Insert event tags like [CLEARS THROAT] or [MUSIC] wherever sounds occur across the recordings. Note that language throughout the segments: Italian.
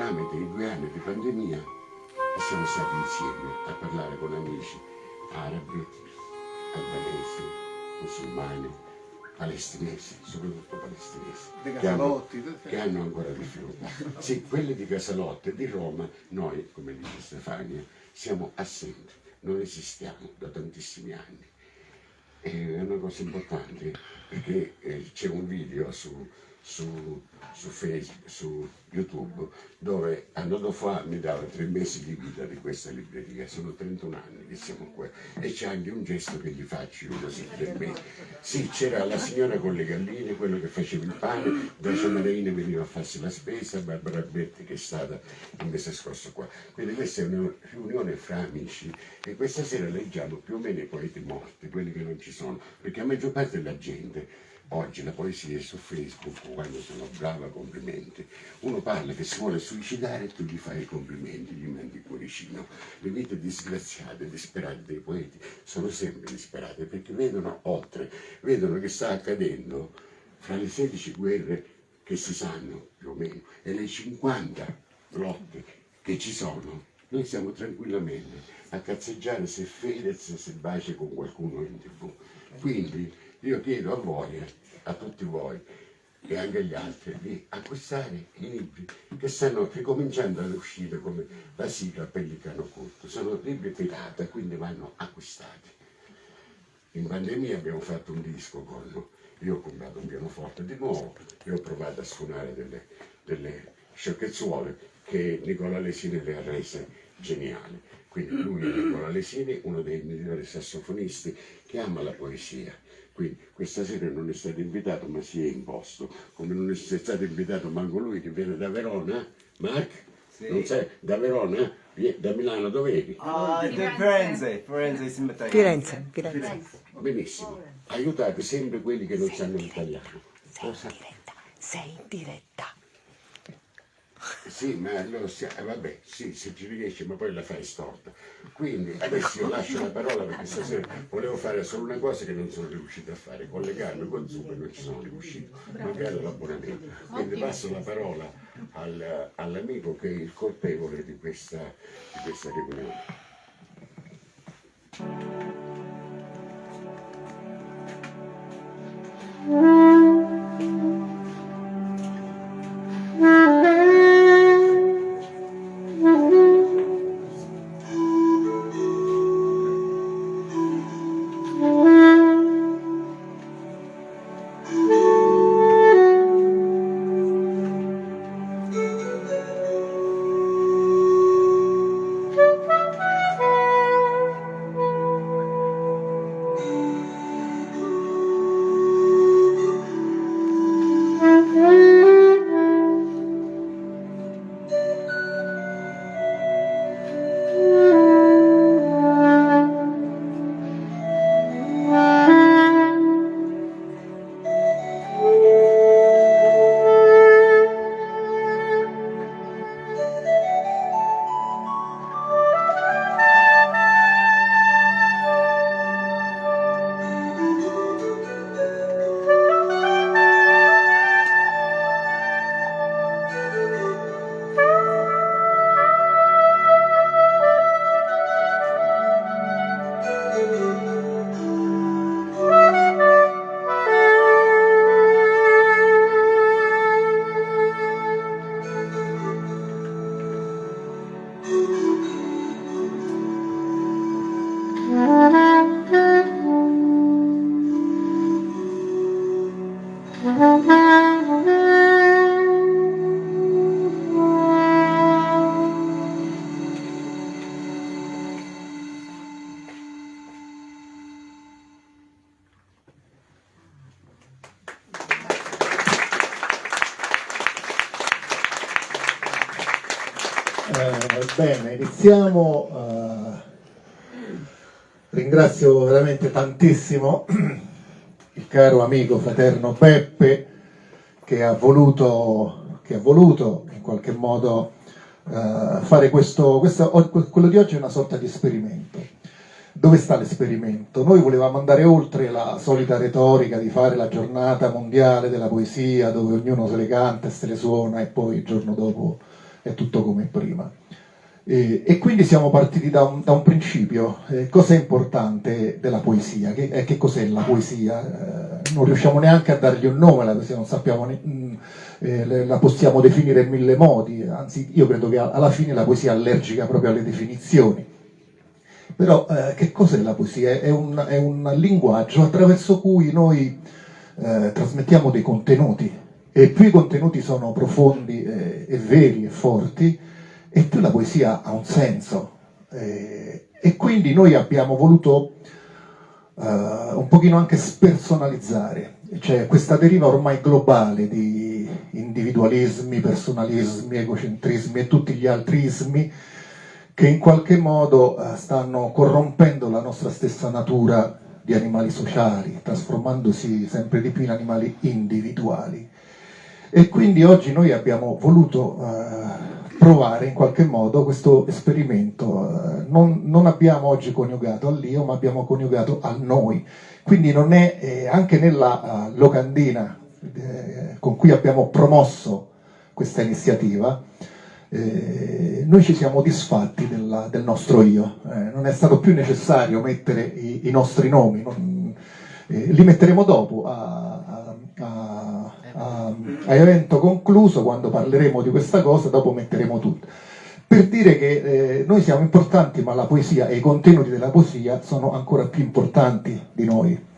tramite i due anni di pandemia siamo stati insieme a parlare con amici arabi, albanesi, musulmani, palestinesi, soprattutto palestinesi, che hanno, che hanno ancora difficoltà. Sì, quelli di Casalotte, di Roma, noi, come dice Stefania, siamo assenti, non esistiamo da tantissimi anni. E È una cosa importante perché eh, c'è un video su, su, su Facebook, su YouTube, dove anno fa mi dava tre mesi di vita di questa libreria, sono 31 anni che siamo qua e c'è anche un gesto che gli faccio io così per me. Sì, c'era la signora con le galline, quello che faceva il pane, da Ciamarina veniva a farsi la spesa, Barbara Berti che è stata il mese scorso qua. Quindi questa è una riunione fra amici e questa sera leggiamo più o meno i poeti morti, quelli che non ci sono, perché la maggior parte della gente Oggi la poesia è su Facebook, quando sono brava, complimenti. Uno parla che si vuole suicidare e tu gli fai i complimenti, gli mandi il cuoricino. Le vite disgraziate, disperate dei poeti sono sempre disperate perché vedono oltre, vedono che sta accadendo fra le 16 guerre che si sanno più o meno e le 50 lotte che ci sono. Noi siamo tranquillamente a cazzeggiare se Fedez se bacia con qualcuno in tv. Quindi io chiedo a voi, a tutti voi e anche agli altri, di acquistare i libri che stanno ricominciando ad uscire come la sigla Pellicano Culto. Sono libri pirata, quindi vanno acquistati. In pandemia abbiamo fatto un disco con, io ho comprato un pianoforte di nuovo e ho provato a suonare delle, delle sciocchezzuole che Nicola Lesini le ha rese geniali. Quindi lui è Nicola Lesini, uno dei migliori sassofonisti che ama la poesia. Quindi questa sera non è stato invitato ma si è imposto, come non è stato invitato manco lui che viene da Verona, Mark? Non sai, da Verona? Da Milano dove eri? Ah, di Firenze, Firenze Matteo. Firenze, Firenze. Benissimo, aiutate sempre quelli che non sanno l'italiano. Sei in diretta, sei in diretta. Sì, ma lo sia- eh, vabbè, sì, se ci riesci, ma poi la fai storta. Quindi adesso io lascio la parola perché stasera volevo fare solo una cosa che non sono riuscito a fare, collegarmi con Zoom e non ci sono riuscito, magari l'abbonamento. Quindi passo la parola al- all'amico che è il colpevole di questa, di questa riunione. Eh, bene, iniziamo. eh, ringrazio veramente tantissimo il caro amico fraterno Peppe che ha voluto, che ha voluto in qualche modo eh, fare questo, questo, quello di oggi è una sorta di esperimento. Dove sta l'esperimento? Noi volevamo andare oltre la solita retorica di fare la giornata mondiale della poesia dove ognuno se le canta e se le suona e poi il giorno dopo è tutto come prima. E, e quindi siamo partiti da un, da un principio, eh, cos'è importante della poesia, che, eh, che cos'è la poesia? Eh, non riusciamo neanche a dargli un nome alla poesia, non sappiamo, ne, mh, eh, la possiamo definire in mille modi, anzi io credo che alla fine la poesia è allergica proprio alle definizioni. Però eh, che cos'è la poesia? È un, è un, linguaggio attraverso cui noi eh, trasmettiamo dei contenuti e più i contenuti sono profondi e veri e forti, e più la poesia ha un senso. Eh, e quindi noi abbiamo voluto uh, un pochino anche spersonalizzare, cioè questa deriva ormai globale di individualismi, personalismi, egocentrismi e tutti gli altri ismi che in qualche modo uh, stanno corrompendo la nostra stessa natura di animali sociali, trasformandosi sempre di più in animali individuali. E quindi oggi noi abbiamo voluto uh, provare in qualche modo questo esperimento. Eh, non, non, abbiamo oggi coniugato all'io, ma abbiamo coniugato al noi. Quindi non è eh, anche nella uh, locandina eh, con cui abbiamo promosso questa iniziativa, eh, noi ci siamo disfatti della, del nostro io. Eh, non è stato più necessario mettere i, i nostri nomi, non, li metteremo dopo a, a, a a, a evento concluso, quando parleremo di questa cosa, dopo metteremo tutto. Per dire che eh, noi siamo importanti, ma la poesia e i contenuti della poesia sono ancora più importanti di noi.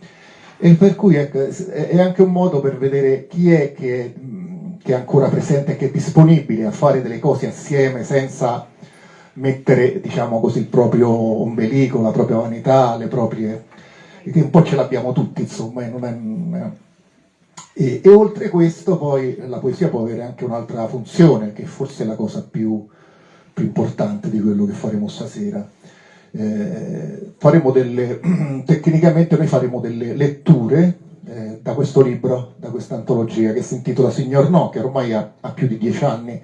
E per cui ecco, è anche un modo per vedere chi è che, che è ancora presente e che è disponibile a fare delle cose assieme senza mettere diciamo così, il proprio ombelico, la propria vanità, le proprie... che un po' ce l'abbiamo tutti, insomma, non è, e, e, oltre questo poi la poesia può avere anche un'altra funzione, che forse è la cosa più, più importante di quello che faremo stasera. Eh, faremo delle, [CLEARS THROAT] tecnicamente noi faremo delle letture eh, da questo libro, da questa antologia che si intitola Signor No, che ormai ha, ha più di dieci anni,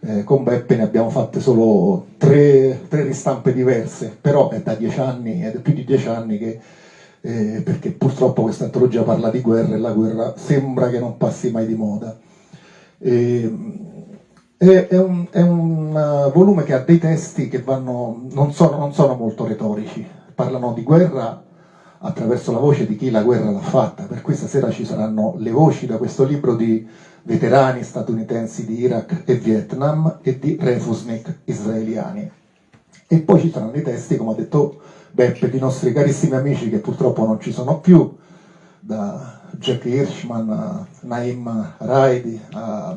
eh, con Beppe ne abbiamo fatte solo tre, tre ristampe diverse, però è da dieci anni, è da più di dieci anni che eh, perché purtroppo questa antologia parla di guerra e la guerra sembra che non passi mai di moda. Eh, è, è, un, è, un, uh, volume che ha dei testi che vanno, non, sono, non sono molto retorici, parlano di guerra attraverso la voce di chi la guerra l'ha fatta, per questa sera ci saranno le voci da questo libro di veterani statunitensi di Iraq e Vietnam e di refusnik israeliani. E poi ci saranno i testi, come ha detto Beppe, di nostri carissimi amici che purtroppo non ci sono più, da Jack Hirschman a Naim Raidi a,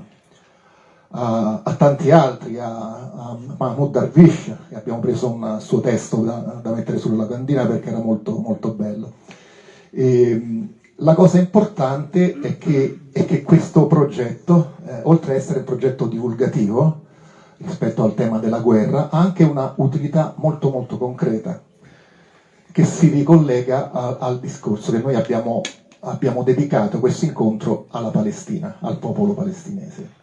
a, a tanti altri, a, a, Mahmoud Darwish, che abbiamo preso un suo testo da, da mettere sulla candina perché era molto, molto bello. E, la cosa importante è che, è che questo progetto, eh, oltre ad essere un progetto divulgativo rispetto al tema della guerra, ha anche una utilità molto molto concreta che si ricollega a, al discorso che noi abbiamo, abbiamo dedicato questo incontro alla Palestina, al popolo palestinese.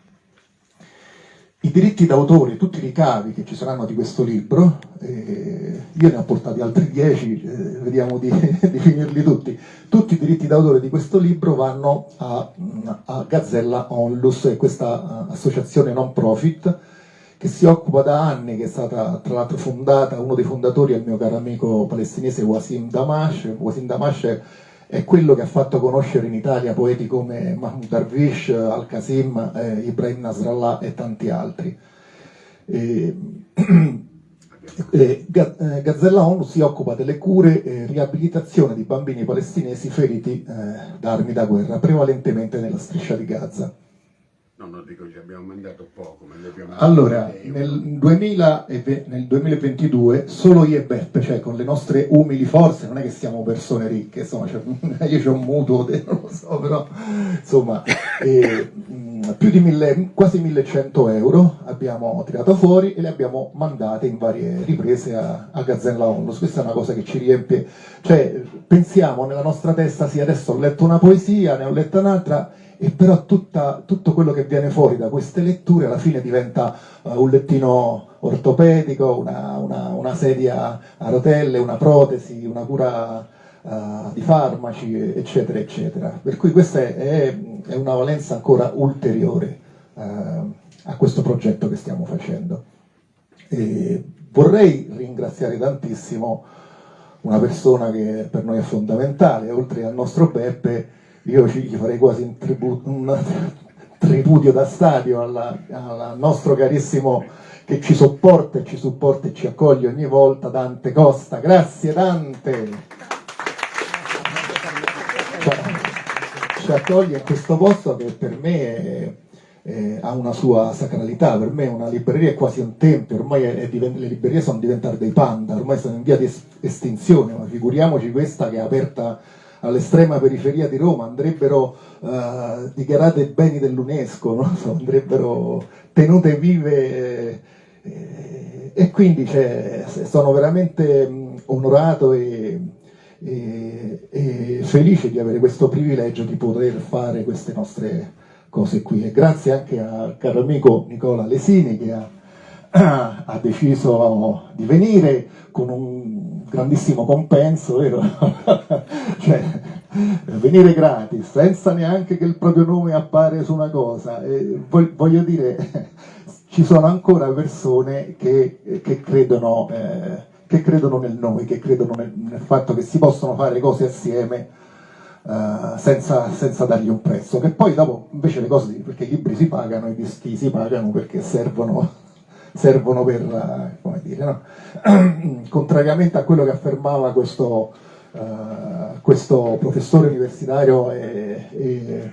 I diritti d'autore, tutti i ricavi che ci saranno di questo libro, eh, io ne ho portati altri dieci, eh, vediamo di, [LAUGHS] di, finirli tutti, tutti i diritti d'autore di questo libro vanno a, a Gazzella Onlus, questa uh, associazione non profit che si occupa da anni, che è stata tra l'altro fondata, uno dei fondatori è il mio caro amico palestinese Wasim Damash, Wasim Damash è quello che ha fatto conoscere in Italia poeti come Mahmoud Darwish, Al-Qasim, eh, Ibrahim Nasrallah e tanti altri. E, [CLEARS THROAT] eh, Gazzella ONU si occupa delle cure e riabilitazione di bambini palestinesi feriti eh, da armi da guerra, prevalentemente nella striscia di Gaza. No, no, dico ci abbiamo mandato poco, ma abbiamo Allora, nel, 2000 nel 2022 solo io e Beppe, cioè con le nostre umili forze, non è che siamo persone ricche, insomma, cioè, [LAUGHS] io ho un mutuo, [LAUGHS] non lo so, però insomma, eh, più di mille, quasi 1100 euro abbiamo tirato fuori e le abbiamo mandate in varie riprese a, a Gazzella Onlus. Questa è una cosa che ci riempie, cioè pensiamo nella nostra testa, sì, adesso ho letto una poesia, ne ho letta un'altra, e però tutta, tutto quello che viene fuori da queste letture alla fine diventa uh, un lettino ortopedico, una, una, una, sedia a rotelle, una protesi, una cura uh, di farmaci, eccetera, eccetera. Per cui questa è, è una valenza ancora ulteriore uh, a questo progetto che stiamo facendo. E vorrei ringraziare tantissimo una persona che per noi è fondamentale, oltre al nostro Beppe, io ci farei quasi un, tributo, un [LAUGHS] tripudio da stadio al nostro carissimo che ci sopporta e ci supporta e ci accoglie ogni volta, Dante Costa. Grazie Dante! Ci accoglie in questo posto che per me è, è, ha una sua sacralità, per me una libreria è quasi un tempio, ormai è, le librerie sono diventate dei panda, ormai sono in via di estinzione, ma figuriamoci questa che è aperta all'estrema periferia di Roma, andrebbero uh, dichiarate beni dell'UNESCO, no? [LAUGHS] andrebbero tenute vive eh, e quindi cioè, sono veramente mh, onorato e, e, e, felice di avere questo privilegio di poter fare queste nostre cose qui e grazie anche al caro amico Nicola Lesini che ha, [CLEARS THROAT] ha deciso di venire con un grandissimo compenso, vero? [LAUGHS] cioè, venire gratis, senza neanche che il proprio nome appare su una cosa. E voglio dire, [LAUGHS] ci sono ancora persone che, che, credono, eh, che credono, nel noi, che credono nel, nel, fatto che si possono fare cose assieme Uh, senza, senza, dargli un prezzo, che poi dopo invece le cose, perché i libri si pagano, i dischi si pagano perché servono servono per, eh, come dire, no? [CLEARS THROAT] contrariamente a quello che affermava questo, uh, questo professore universitario e, e,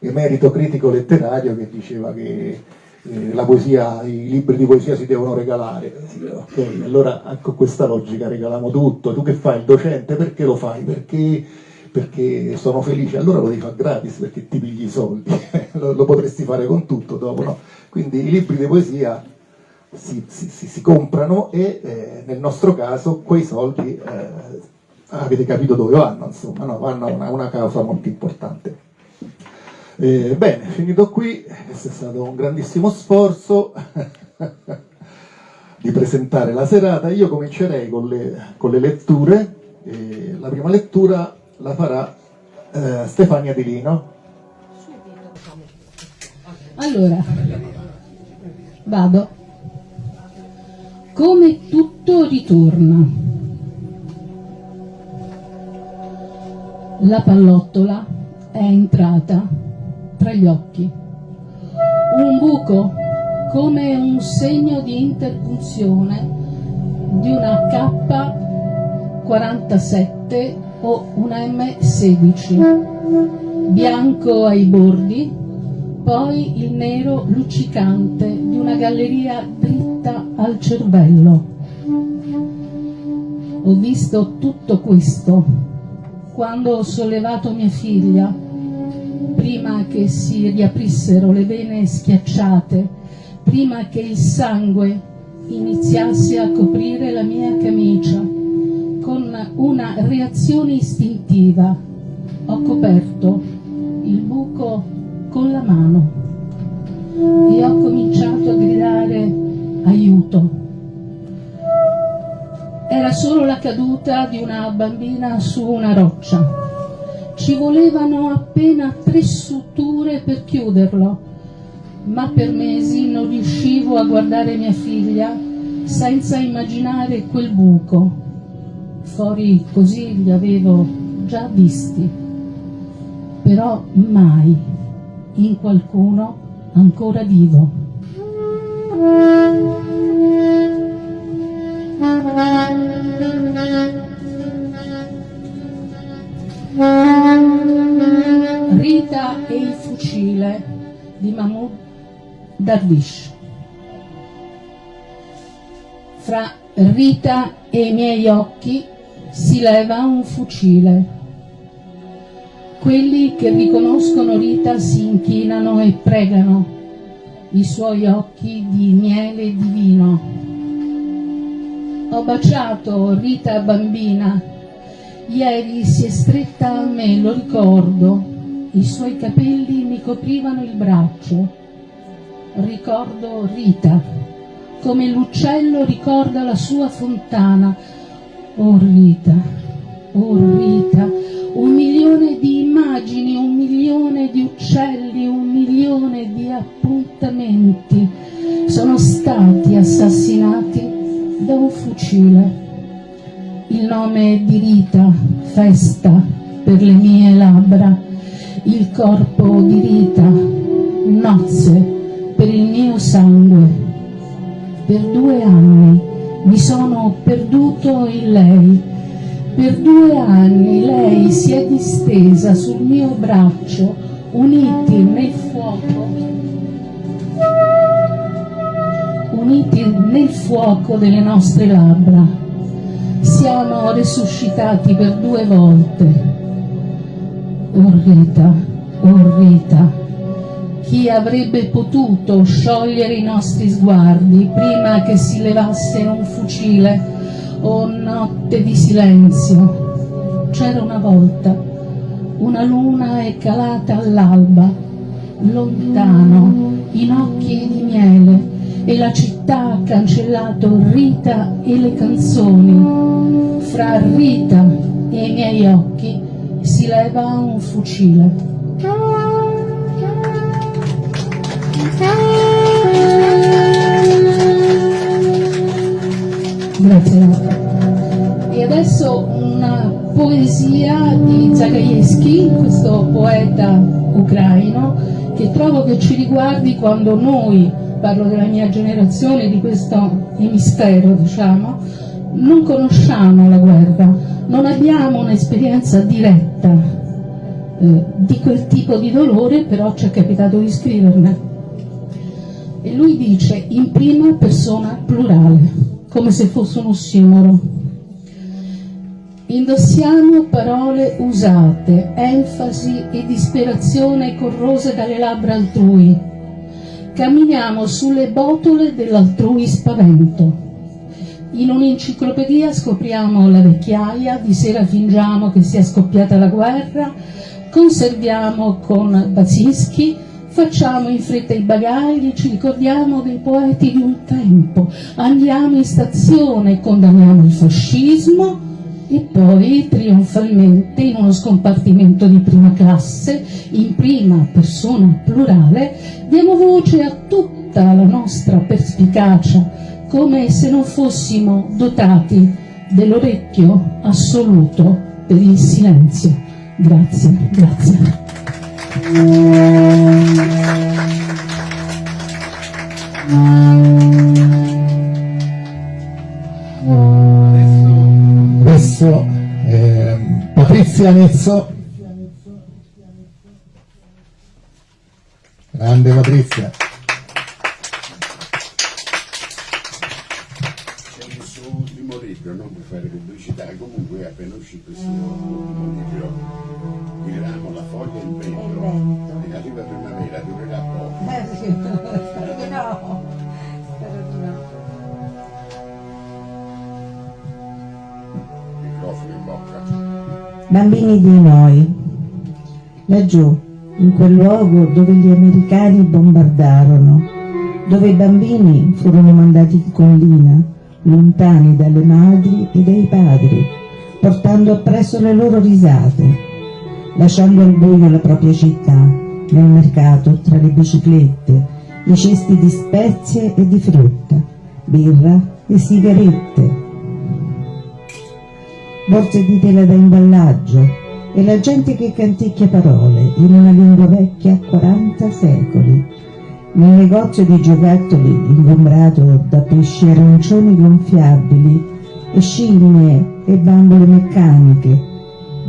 emerito critico letterario che diceva che eh, poesia, i libri di poesia si devono regalare. Ok, allora con questa logica regaliamo tutto. Tu che fai il docente? Perché lo fai? Perché, perché sono felice. Allora lo devi fare gratis perché ti pigli i soldi. [LAUGHS] lo, lo, potresti fare con tutto dopo, no? Quindi i libri di poesia si, si, si comprano e eh, nel nostro caso quei soldi eh, avete capito dove vanno, insomma, no? vanno a una, una, causa molto importante. Eh, bene, finito qui, questo è stato un grandissimo sforzo [LAUGHS] di presentare la serata, io comincerei con le, con le letture, la prima lettura la farà eh, Stefania Di Lino. Allora, vado come tutto ritorna. La pallottola è entrata tra gli occhi. Un buco come un segno di interpunzione di una K47 o una M16, bianco ai bordi, poi il nero luccicante di una galleria dritta al cervello. Ho visto tutto questo quando ho sollevato mia figlia, prima che si riaprissero le vene schiacciate, prima che il sangue iniziasse a coprire la mia camicia, con una reazione istintiva ho coperto il buco con la mano e ho cominciato a gridare aiuto. Era solo la caduta di una bambina su una roccia. Ci volevano appena tre suture per chiuderlo, ma per mesi non riuscivo a guardare mia figlia senza immaginare quel buco. Fuori così li avevo già visti, però mai in qualcuno ancora vivo. Rita e il fucile di Mahmoud Darwish. Fra Rita e i miei occhi si leva un fucile. Quelli che riconoscono Rita si inchinano e pregano i suoi occhi di miele divino. Ho baciato Rita bambina, ieri si è stretta a me, lo ricordo, i suoi capelli mi coprivano il braccio. Ricordo Rita, come l'uccello ricorda la sua fontana. Oh Rita, oh Rita, un milione di immagini, un milione di uccelli, un milione di appuntamenti sono stati assassinati da un fucile. Il nome di Rita, festa per le mie labbra, il corpo di Rita, nozze per il mio sangue. Per due anni mi sono perduto in lei. Per due anni lei si è distesa sul mio braccio, uniti nel fuoco, uniti nel fuoco delle nostre labbra. Siamo resuscitati per due volte. Oh Rita, oh chi avrebbe potuto sciogliere i nostri sguardi prima che si levasse un fucile o notte di silenzio. C'era una volta, una luna è calata all'alba, lontano, in occhi di miele, e la città ha cancellato Rita e le canzoni. Fra Rita e i miei occhi si leva un fucile. Una poesia di Zagajewski, questo poeta ucraino, che trovo che ci riguardi quando noi, parlo della mia generazione, di questo emisfero, diciamo, non conosciamo la guerra, non abbiamo un'esperienza diretta eh, di quel tipo di dolore, però ci è capitato di scriverne. E lui dice in prima persona plurale come se fosse un ossimoro. Indossiamo parole usate, enfasi e disperazione corrose dalle labbra altrui. Camminiamo sulle botole dell'altrui spavento. In un'enciclopedia scopriamo la vecchiaia, di sera fingiamo che sia scoppiata la guerra, conserviamo con Bazinski Facciamo in fretta i bagagli, ci ricordiamo dei poeti di un tempo, andiamo in stazione, condanniamo il fascismo e poi trionfalmente in uno scompartimento di prima classe, in prima persona plurale, diamo voce a tutta la nostra perspicacia, come se non fossimo dotati dell'orecchio assoluto per il silenzio. Grazie, grazie. Adesso eh, Patrizia Nezzo. Grande Patrizia. C'è il suo ultimo libro, non per fare pubblicità, comunque è appena uscito il suo Bambini di noi, laggiù, in quel luogo dove gli americani bombardarono, dove i bambini furono mandati in collina, lontani dalle madri e dai padri, portando appresso le loro risate, lasciando al buio la propria città, nel mercato, tra le biciclette, i cesti di spezie e di frutta, birra e sigarette, borse di tela da imballaggio e la gente che canticchia parole in una lingua vecchia a 40 secoli. Nel negozio di giocattoli ingombrato da pesci arancioni gonfiabili e scimmie e bambole meccaniche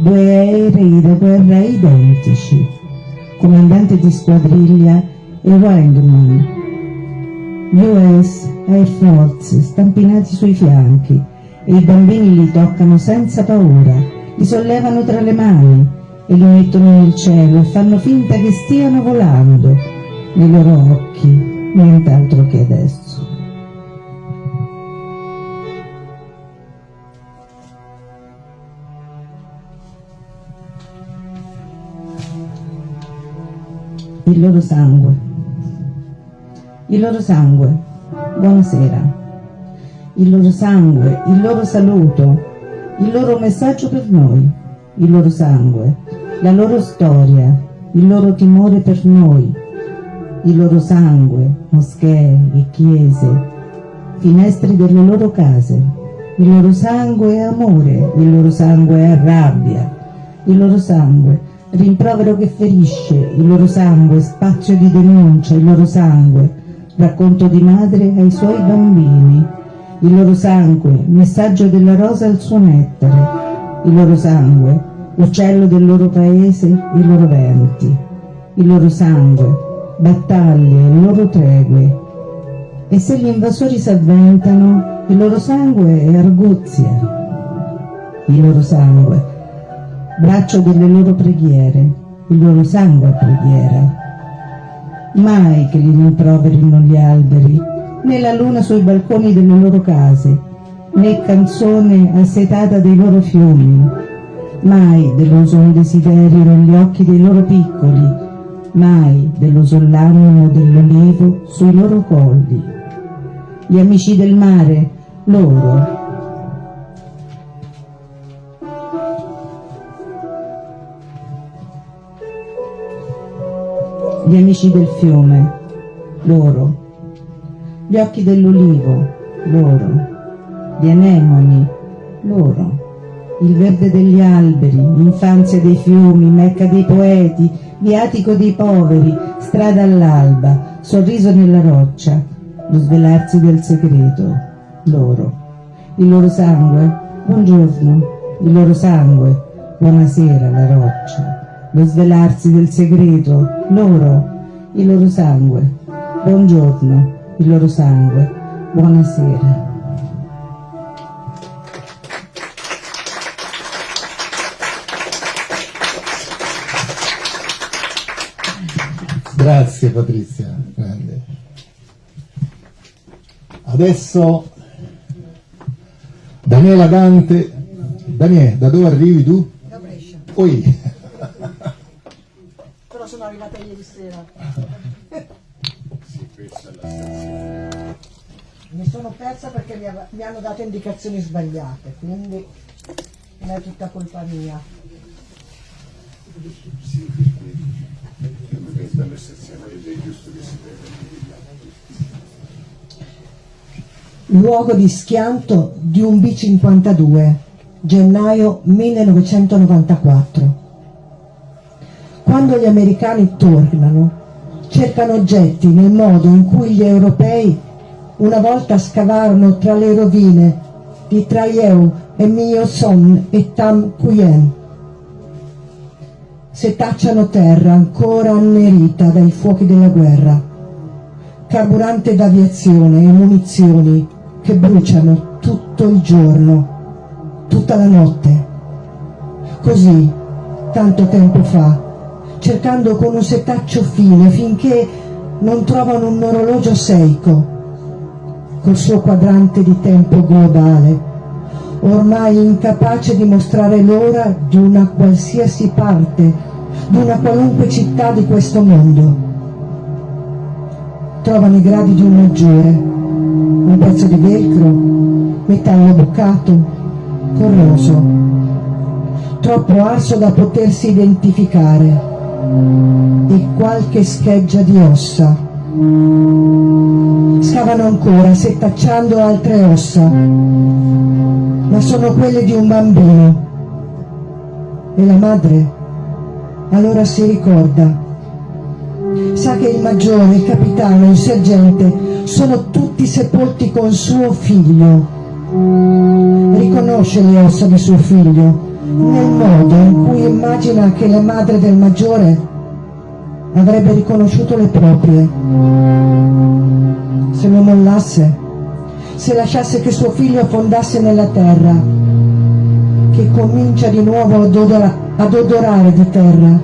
due aerei da guerra identici, comandante di squadriglia e Wangman, US Air Force stampinati sui fianchi e i bambini li toccano senza paura, li sollevano tra le mani e li mettono nel cielo e fanno finta che stiano volando nei loro occhi, nient'altro che adesso. il loro sangue. Il loro sangue, buonasera. Il loro sangue, il loro saluto, il loro messaggio per noi. il loro sangue, la loro storia, il loro timore per noi, il loro sangue, moschee e chiese, finestri delle loro case, il loro sangue è amore, il loro sangue è rabbia, il loro sangue rimprovero che ferisce, il loro sangue spazio di denuncia, il loro sangue racconto di madre ai suoi bambini, il loro sangue messaggio della rosa al suo nettare, il loro sangue uccello del loro paese, i loro venti, il loro sangue battaglie, le loro tregue. E se gli invasori s'avventano, il loro sangue è arguzia, il loro sangue, braccio delle loro preghiere, il loro sangue è preghiera. Mai che li rimproverino gli alberi, né la luna sui balconi delle loro case, né canzone assetata dei loro fiumi, mai deluso un desiderio negli occhi dei loro piccoli, mai dello soll'animo dell'olivo sui loro colli. Gli amici del mare, loro, gli amici del fiume, loro, gli occhi dell'olivo, loro, gli anemoni, loro, il verde degli alberi, infanzia dei fiumi, mecca dei poeti, viatico dei poveri, strada all'alba, sorriso nella roccia, lo svelarsi del segreto, loro, il loro sangue, buongiorno, il loro sangue, buonasera la roccia, lo svelarsi del segreto, loro, il loro sangue, buongiorno, il loro sangue, buonasera. Grazie Patrizia, grande. Adesso Daniela Dante. Daniele, da dove arrivi tu? Da Brescia, Oi. però sono arrivata ieri sera. [LAUGHS] Mi sono persa perché mi, mi hanno dato indicazioni sbagliate, quindi non è tutta colpa mia. Luogo di schianto di un B-52, gennaio 1994. Quando gli americani tornano, cercano oggetti nel modo in cui gli europei una volta scavarono tra le rovine di Traieu e Mio Son e Tam Quyen. Setacciano terra ancora annerita dai fuochi della guerra, carburante d'aviazione e munizioni che bruciano tutto il giorno, tutta la notte. Così, tanto tempo fa, cercando con un setaccio fine finché non trovano un orologio Seiko, col suo quadrante di tempo globale, ormai incapace di mostrare l'ora di una qualsiasi parte, di una qualunque città di questo mondo. Trovano i gradi di un maggiore, un pezzo di velcro, metallo bucato, corroso, troppo arso da potersi identificare, e qualche scheggia di ossa. Scavano ancora, setacciando altre ossa, ma sono quelle di un bambino. E la madre allora si ricorda. Sa che il maggiore, il capitano, il sergente sono tutti sepolti con suo figlio. Riconosce le ossa di suo figlio nel modo in cui immagina che la madre del maggiore avrebbe riconosciuto le proprie. Se lo mollasse, se lasciasse che suo figlio affondasse nella terra, che comincia di nuovo ad, odora, ad odorare di terra,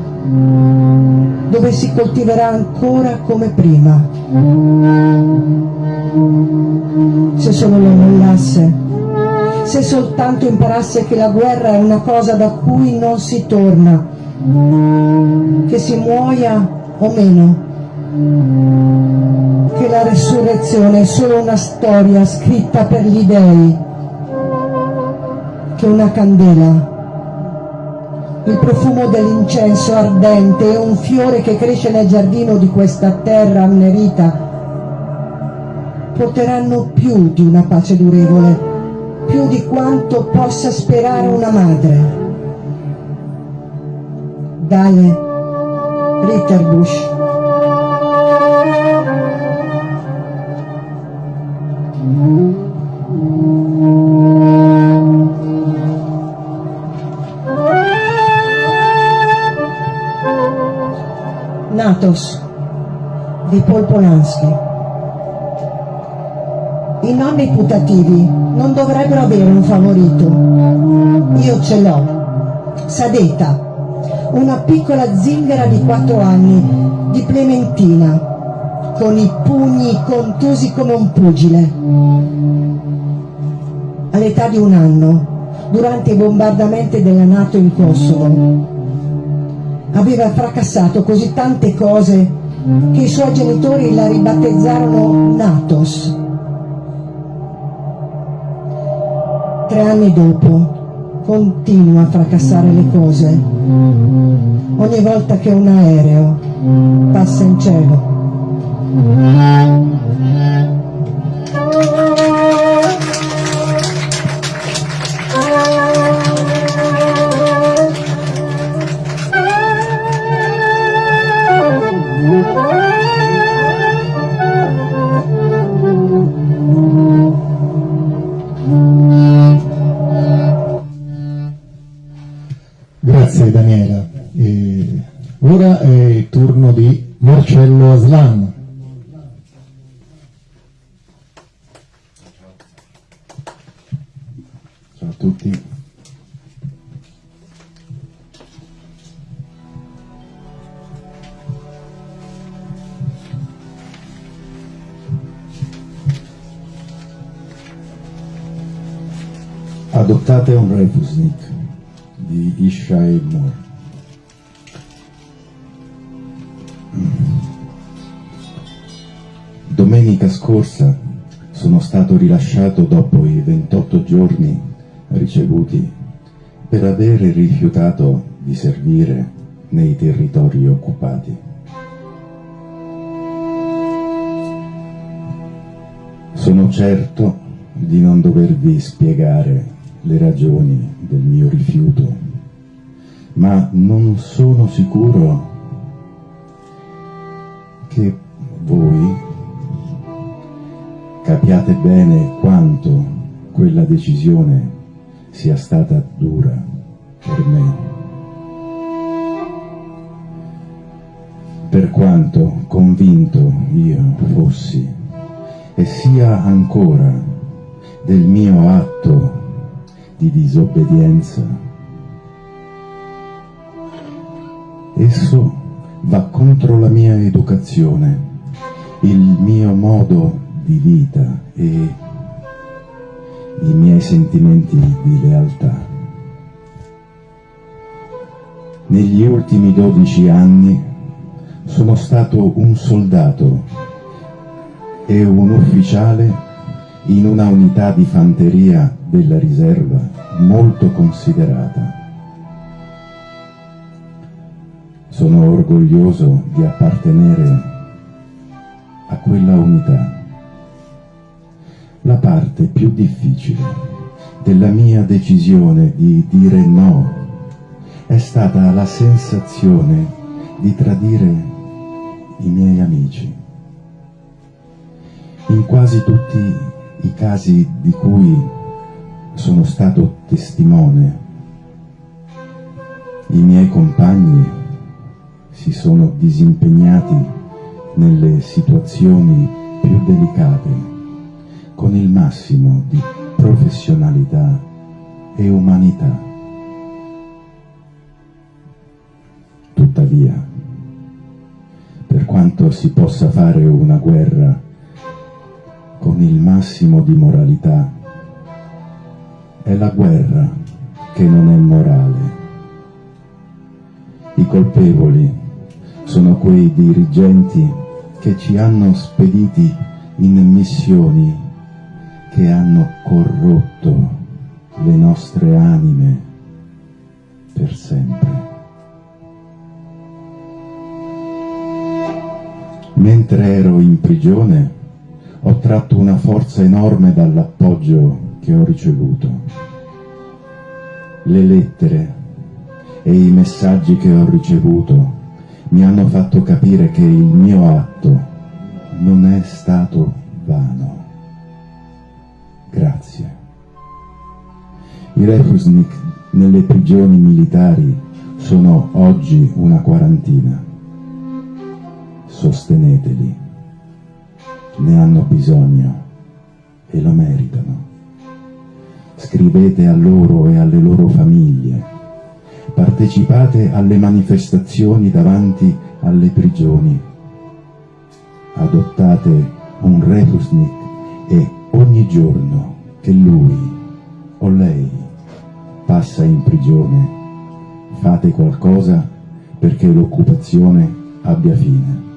dove si coltiverà ancora come prima. Se solo lo mollasse, se soltanto imparasse che la guerra è una cosa da cui non si torna, che si muoia o meno, che la resurrezione è solo una storia scritta per gli dèi, che una candela. Il profumo dell'incenso ardente e un fiore che cresce nel giardino di questa terra annerita. Porteranno più di una pace durevole, più di quanto possa sperare una madre. Daje Ritterbusch Natos di Paul Polanski. I nonni putativi non dovrebbero avere un favorito. Io ce l'ho. Sadeta, una piccola zingara di 4 anni, di Clementina, con i pugni contusi come un pugile. All'età di un anno, durante i bombardamenti della Nato in Kosovo, aveva fracassato così tante cose che i suoi genitori la ribattezzarono Natos. Tre anni dopo continua a fracassare le cose ogni volta che un aereo passa in cielo. Grazie Daniela. E ora è il turno di Marcello Aslan. Ciao a tutti. Adottate un refusnik di Ishai Moore. Domenica scorsa sono stato rilasciato dopo i 28 giorni ricevuti per aver rifiutato di servire nei territori occupati. Sono certo di non dovervi spiegare le ragioni del mio rifiuto, ma non sono sicuro che voi capiate bene quanto quella decisione sia stata dura per me. Per quanto convinto io fossi e sia ancora del mio atto di disobbedienza. Esso va contro la mia educazione, il mio modo di vita e i miei sentimenti di lealtà. Negli ultimi dodici anni sono stato un soldato e un ufficiale in una unità di fanteria della riserva molto considerata. Sono orgoglioso di appartenere a quella unità. La parte più difficile della mia decisione di dire no è stata la sensazione di tradire i miei amici. In quasi tutti i casi di cui sono stato testimone. I miei compagni si sono disimpegnati nelle situazioni più delicate con il massimo di professionalità e umanità. Tuttavia, per quanto si possa fare una guerra con il massimo di moralità, è la guerra che non è morale. I colpevoli sono quei dirigenti che ci hanno spediti in missioni che hanno corrotto le nostre anime per sempre. Mentre ero in prigione ho tratto una forza enorme dall'appoggio che ho ricevuto. Le lettere e i messaggi che ho ricevuto mi hanno fatto capire che il mio atto non è stato vano. Grazie. I refusnik nelle prigioni militari sono oggi una quarantina. Sosteneteli. Ne hanno bisogno e lo meritano. Scrivete a loro e alle loro famiglie. Partecipate alle manifestazioni davanti alle prigioni. Adottate un refusnik e ogni giorno che lui o lei passa in prigione, fate qualcosa perché l'occupazione abbia fine.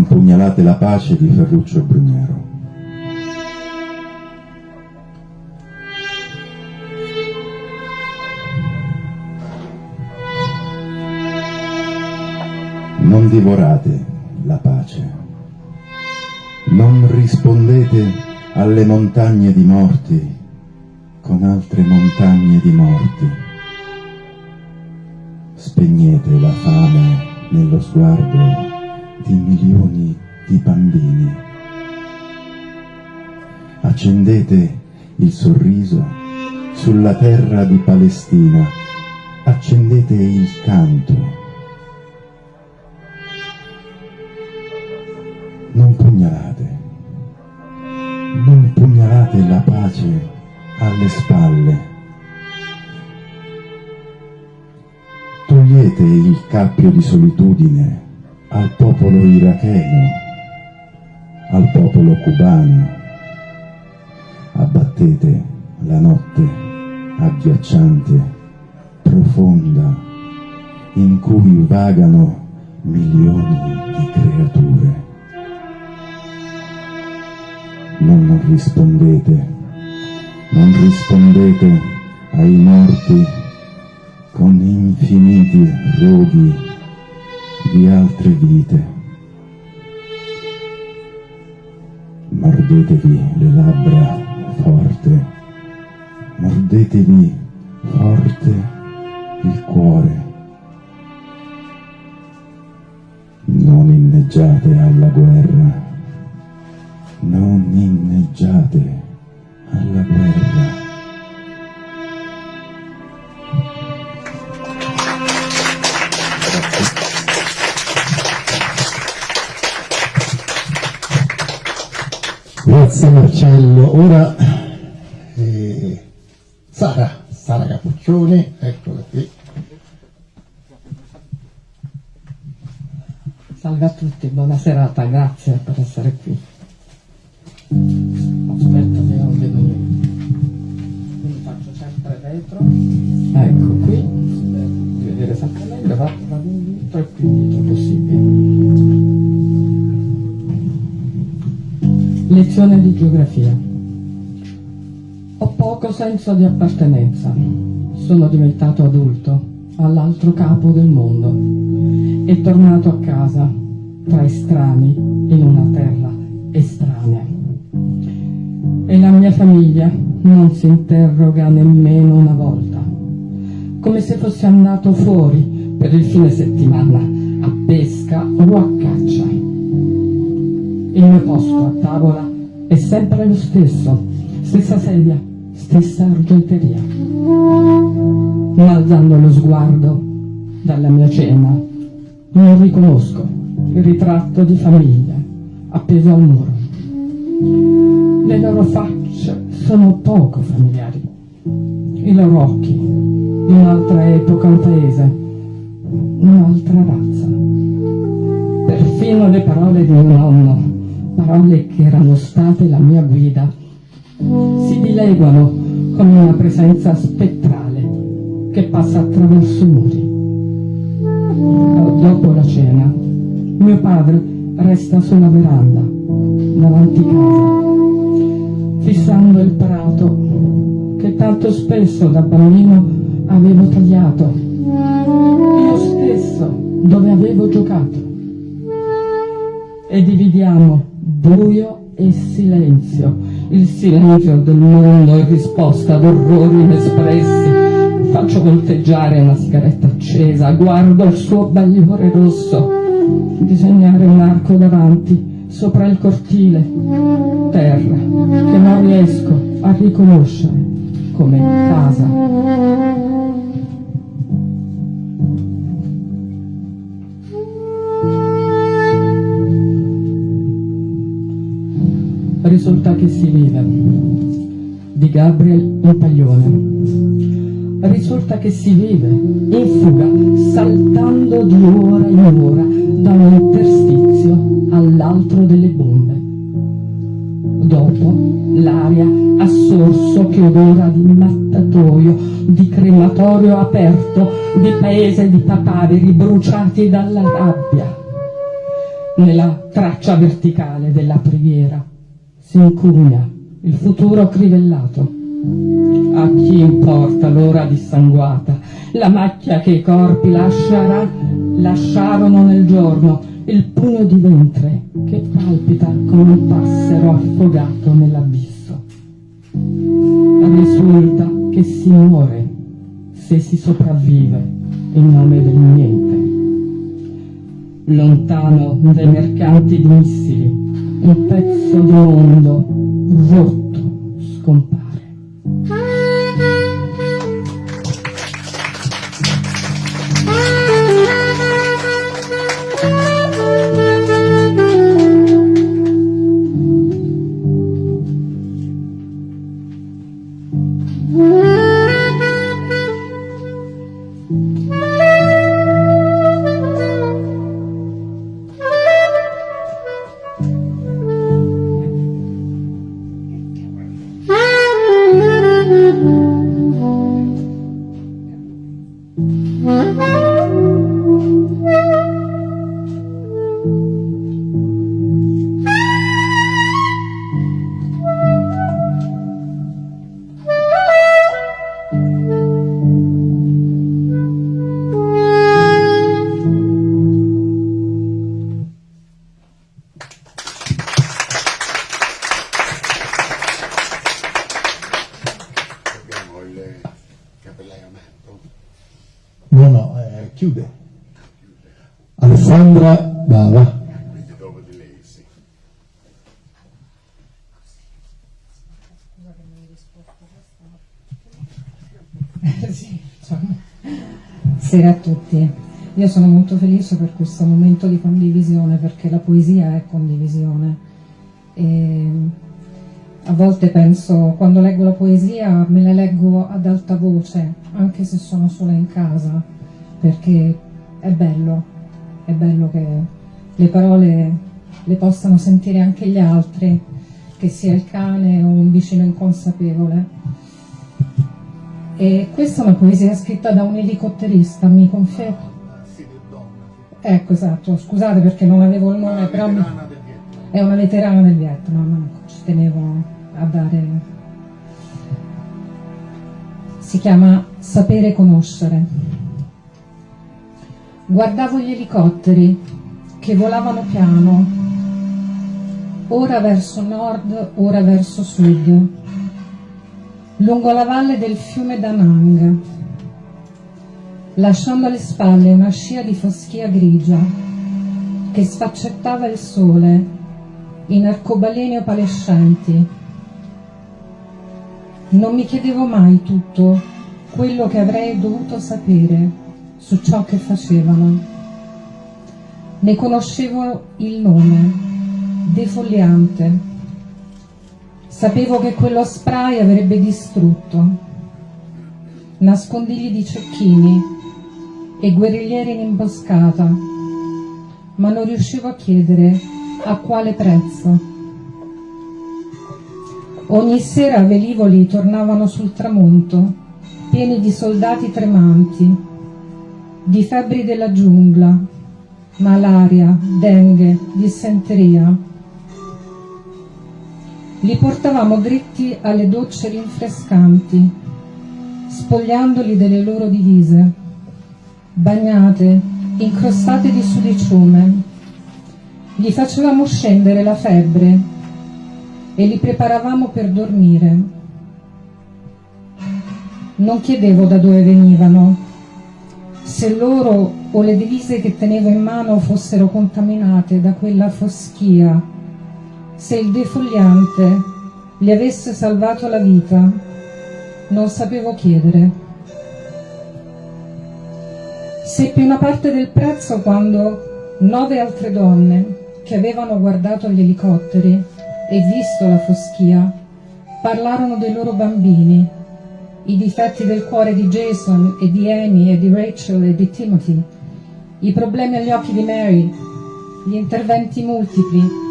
Non pugnalate la pace di Ferruccio Brugnero. Non divorate la pace. Non rispondete alle montagne di morti con altre montagne di morti. Spegnete la fame nello sguardo di milioni di bambini. Accendete il sorriso sulla terra di Palestina. Accendete il canto non pugnalate, non pugnalate la pace alle spalle. Togliete il cappio di solitudine al popolo iracheno, al popolo cubano. Abbattete la notte agghiacciante, profonda, in cui vagano milioni di creature non rispondete, non rispondete ai morti con infiniti roghi di altre vite. Mordetevi le labbra forte, mordetevi forte il cuore. Non inneggiate alla guerra non inneggiate alla guerra. Grazie Marcello. Ora eh, Sara, Sara Capuccioni, eccola qui. Salve a tutti, buona serata, grazie per essere qui. Aspetta che non vedo niente. Quindi faccio sempre retro. Ecco qui, vedere meglio, vado, vado indietro e più indietro possibile. Lezione di geografia. Ho poco senso di appartenenza. Sono diventato adulto, all'altro capo del mondo, e tornato a casa, tra estranei, in una terra estranea. E la mia famiglia non si interroga nemmeno una volta, come se fossi andato fuori per il fine settimana, a pesca o a caccia. Il mio posto a tavola è sempre lo stesso, stessa sedia, stessa argenteria. Ma alzando lo sguardo dalla mia cena, non riconosco il ritratto di famiglia appeso al muro. Le loro facce sono poco familiari, i loro occhi, un'altra epoca un paese, un'altra razza. Perfino le parole di mio nonno, parole che erano state la mia guida, si dileguano con una presenza spettrale che passa attraverso muri. Dopo la cena Mio padre resta sulla veranda, davanti casa, fissando il prato che tanto spesso da bambino avevo tagliato, io stesso dove avevo giocato. E dividiamo buio e silenzio, il silenzio del mondo in risposta ad orrori inespressi. Faccio volteggiare una sigaretta accesa, guardo il suo bagliore rosso, disegnare un arco davanti, sopra il cortile, terra, che non riesco a riconoscere come casa. Risulta che si vive. Di Gabriel Impaglione risulta che si vive in fuga saltando di ora in ora da un interstizio all'altro delle bombe. Dopo l'aria a sorso che odora di mattatoio di crematorio aperto di paese di papaveri bruciati dalla rabbia. Nella traccia verticale della preghiera si incugna il futuro crivellato. A chi importa l'ora dissanguata, la macchia che i corpi lascerà, lasciarono nel giorno, il pugno di ventre che palpita come un passero affogato nell'abisso. Risulta che si muore se si sopravvive in nome del niente. Lontano dai mercanti di missili, un pezzo di mondo rotto scompare. Sera a tutti. Io sono molto felice per questo momento di condivisione perché la poesia è condivisione. E a volte penso, quando leggo la poesia, me la leggo ad alta voce, anche se sono sola in casa, perché è bello, è bello che le parole le possano sentire anche gli altri, che sia il cane o un vicino inconsapevole. E questa è una poesia scritta da un elicotterista, mi confermo? Ecco, esatto, scusate perché non avevo il nome, però mi... è una veterana del Vietnam, ecco, ci tenevo a dare... Si chiama Sapere conoscere. Guardavo gli elicotteri che volavano piano, ora verso nord, ora verso sud, lungo la valle del fiume Danang, lasciando alle spalle una scia di foschia grigia che sfaccettava il sole in arcobaleni opalescenti. Non mi chiedevo mai tutto quello che avrei dovuto sapere su ciò che facevano. Ne conoscevo il nome, defoliante. Sapevo che quello spray avrebbe distrutto. Nascondigli di cecchini e guerriglieri in imboscata, ma non riuscivo a chiedere a quale prezzo. Ogni sera velivoli tornavano sul tramonto, pieni di soldati tremanti, di febbri della giungla, malaria, dengue, dissenteria. Li portavamo dritti alle docce rinfrescanti, spogliandoli delle loro divise, bagnate, incrostate di sudiciume. Gli facevamo scendere la febbre e li preparavamo per dormire. Non chiedevo da dove venivano, se loro o le divise che tenevo in mano fossero contaminate da quella foschia, se il defogliante gli avesse salvato la vita, non sapevo chiedere. Seppi una parte del prezzo quando nove altre donne che avevano guardato gli elicotteri e visto la foschia parlarono dei loro bambini, i difetti del cuore di Jason e di Amy e di Rachel e di Timothy, i problemi agli occhi di Mary, gli interventi multipli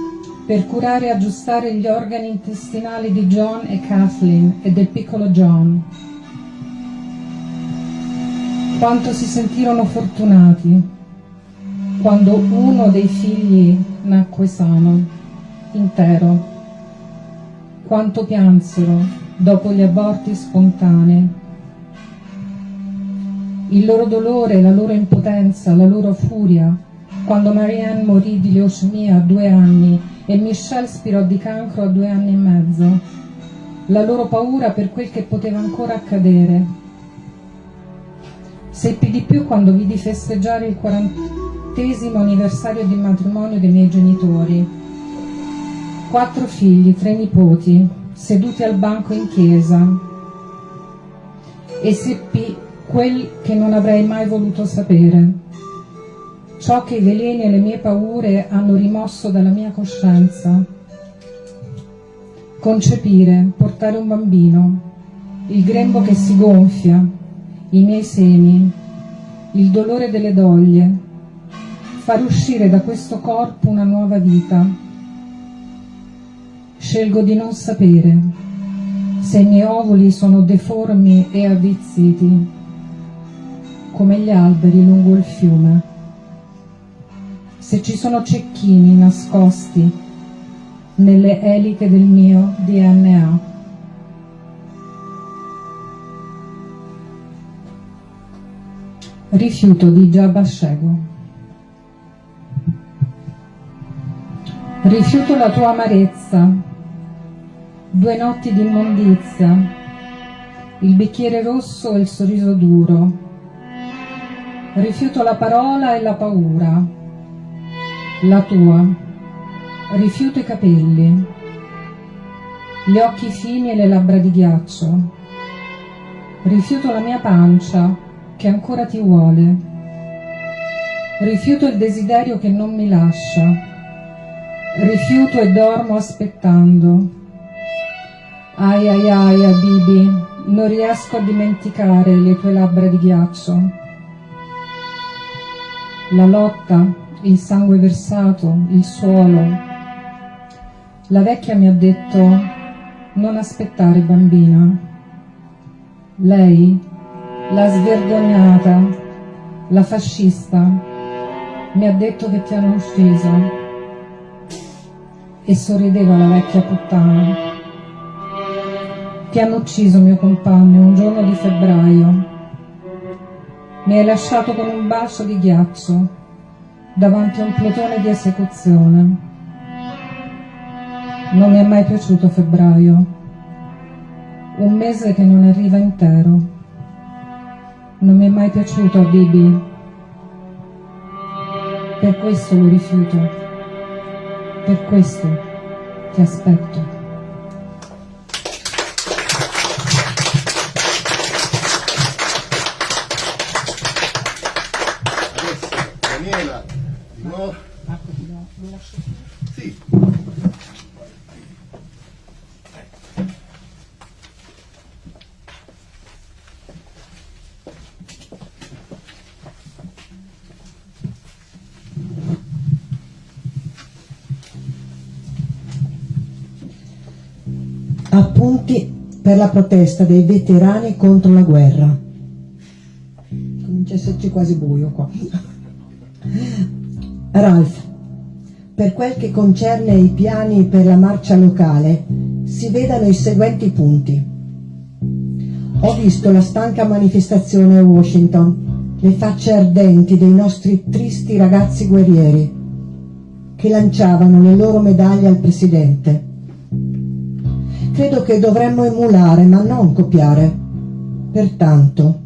per curare e aggiustare gli organi intestinali di John e Kathleen e del piccolo John. Quanto si sentirono fortunati quando uno dei figli nacque sano, intero. Quanto piansero dopo gli aborti spontanei. Il loro dolore, la loro impotenza, la loro furia, quando Marianne morì di leucemia a due anni e Michelle spirò di cancro a due anni e mezzo. La loro paura per quel che poteva ancora accadere. Seppi di più quando vidi festeggiare il quarantesimo anniversario di matrimonio dei miei genitori. Quattro figli, tre nipoti, seduti al banco in chiesa. E seppi quel che non avrei mai voluto sapere. Ciò che i veleni e le mie paure hanno rimosso dalla mia coscienza. Concepire, portare un bambino, il grembo che si gonfia, i miei semi, il dolore delle doglie, far uscire da questo corpo una nuova vita. Scelgo di non sapere se i miei ovuli sono deformi e avvizziti, come gli alberi lungo il fiume, se ci sono cecchini nascosti nelle eliche del mio DNA. Rifiuto di Giabascego. Rifiuto la tua amarezza, due notti di immondizia, il bicchiere rosso e il sorriso duro. Rifiuto la parola e la paura, la tua. Rifiuto i capelli, gli occhi fini e le labbra di ghiaccio. Rifiuto la mia pancia, che ancora ti vuole. Rifiuto il desiderio che non mi lascia. Rifiuto e dormo aspettando. Ai ai ai, Abibi, non riesco a dimenticare le tue labbra di ghiaccio. La lotta, il sangue versato, il suolo. La vecchia mi ha detto, non aspettare bambina. Lei la svergognata, la fascista, mi ha detto che ti hanno ucciso e sorrideva la vecchia puttana. Ti hanno ucciso, mio compagno, un giorno di febbraio. Mi hai lasciato con un bacio di ghiaccio davanti a un plotone di esecuzione. Non mi è mai piaciuto febbraio, un mese che non arriva intero. Non mi è mai piaciuto Bibi. Per questo lo rifiuto. Per questo ti aspetto. Appunti per la protesta dei veterani contro la guerra. Comincia a esserci quasi buio qua. [LAUGHS] Ralph, per quel che concerne i piani per la marcia locale, si vedano i seguenti punti. Ho visto la stanca manifestazione a Washington, le facce ardenti dei nostri tristi ragazzi guerrieri che lanciavano le loro medaglie al Presidente. Credo che dovremmo emulare, ma non copiare. Pertanto,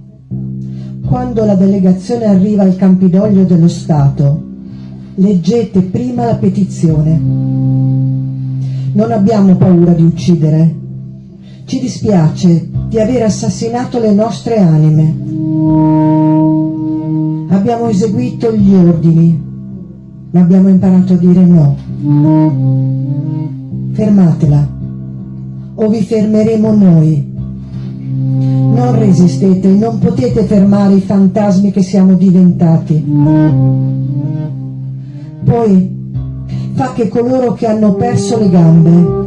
quando la delegazione arriva al Campidoglio dello Stato, leggete prima la petizione. Non abbiamo paura di uccidere. Ci dispiace di aver assassinato le nostre anime. Abbiamo eseguito gli ordini, ma abbiamo imparato a dire no. Fermatela, o vi fermeremo noi. Non resistete, non potete fermare i fantasmi che siamo diventati. Poi fa che coloro che hanno perso le gambe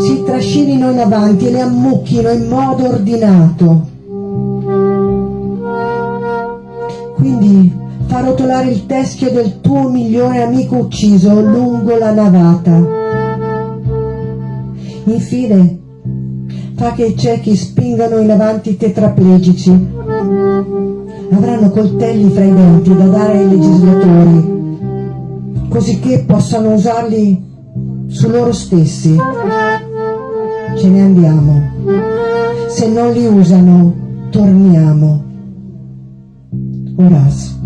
si trascinino in avanti e le ammucchino in modo ordinato. Quindi fa rotolare il teschio del tuo migliore amico ucciso lungo la navata. Infine, fa che i ciechi spingano in avanti i tetraplegici. Avranno coltelli fra i denti da dare ai legislatori, così che possano usarli su loro stessi. Ce ne andiamo. Se non li usano, torniamo. Oras.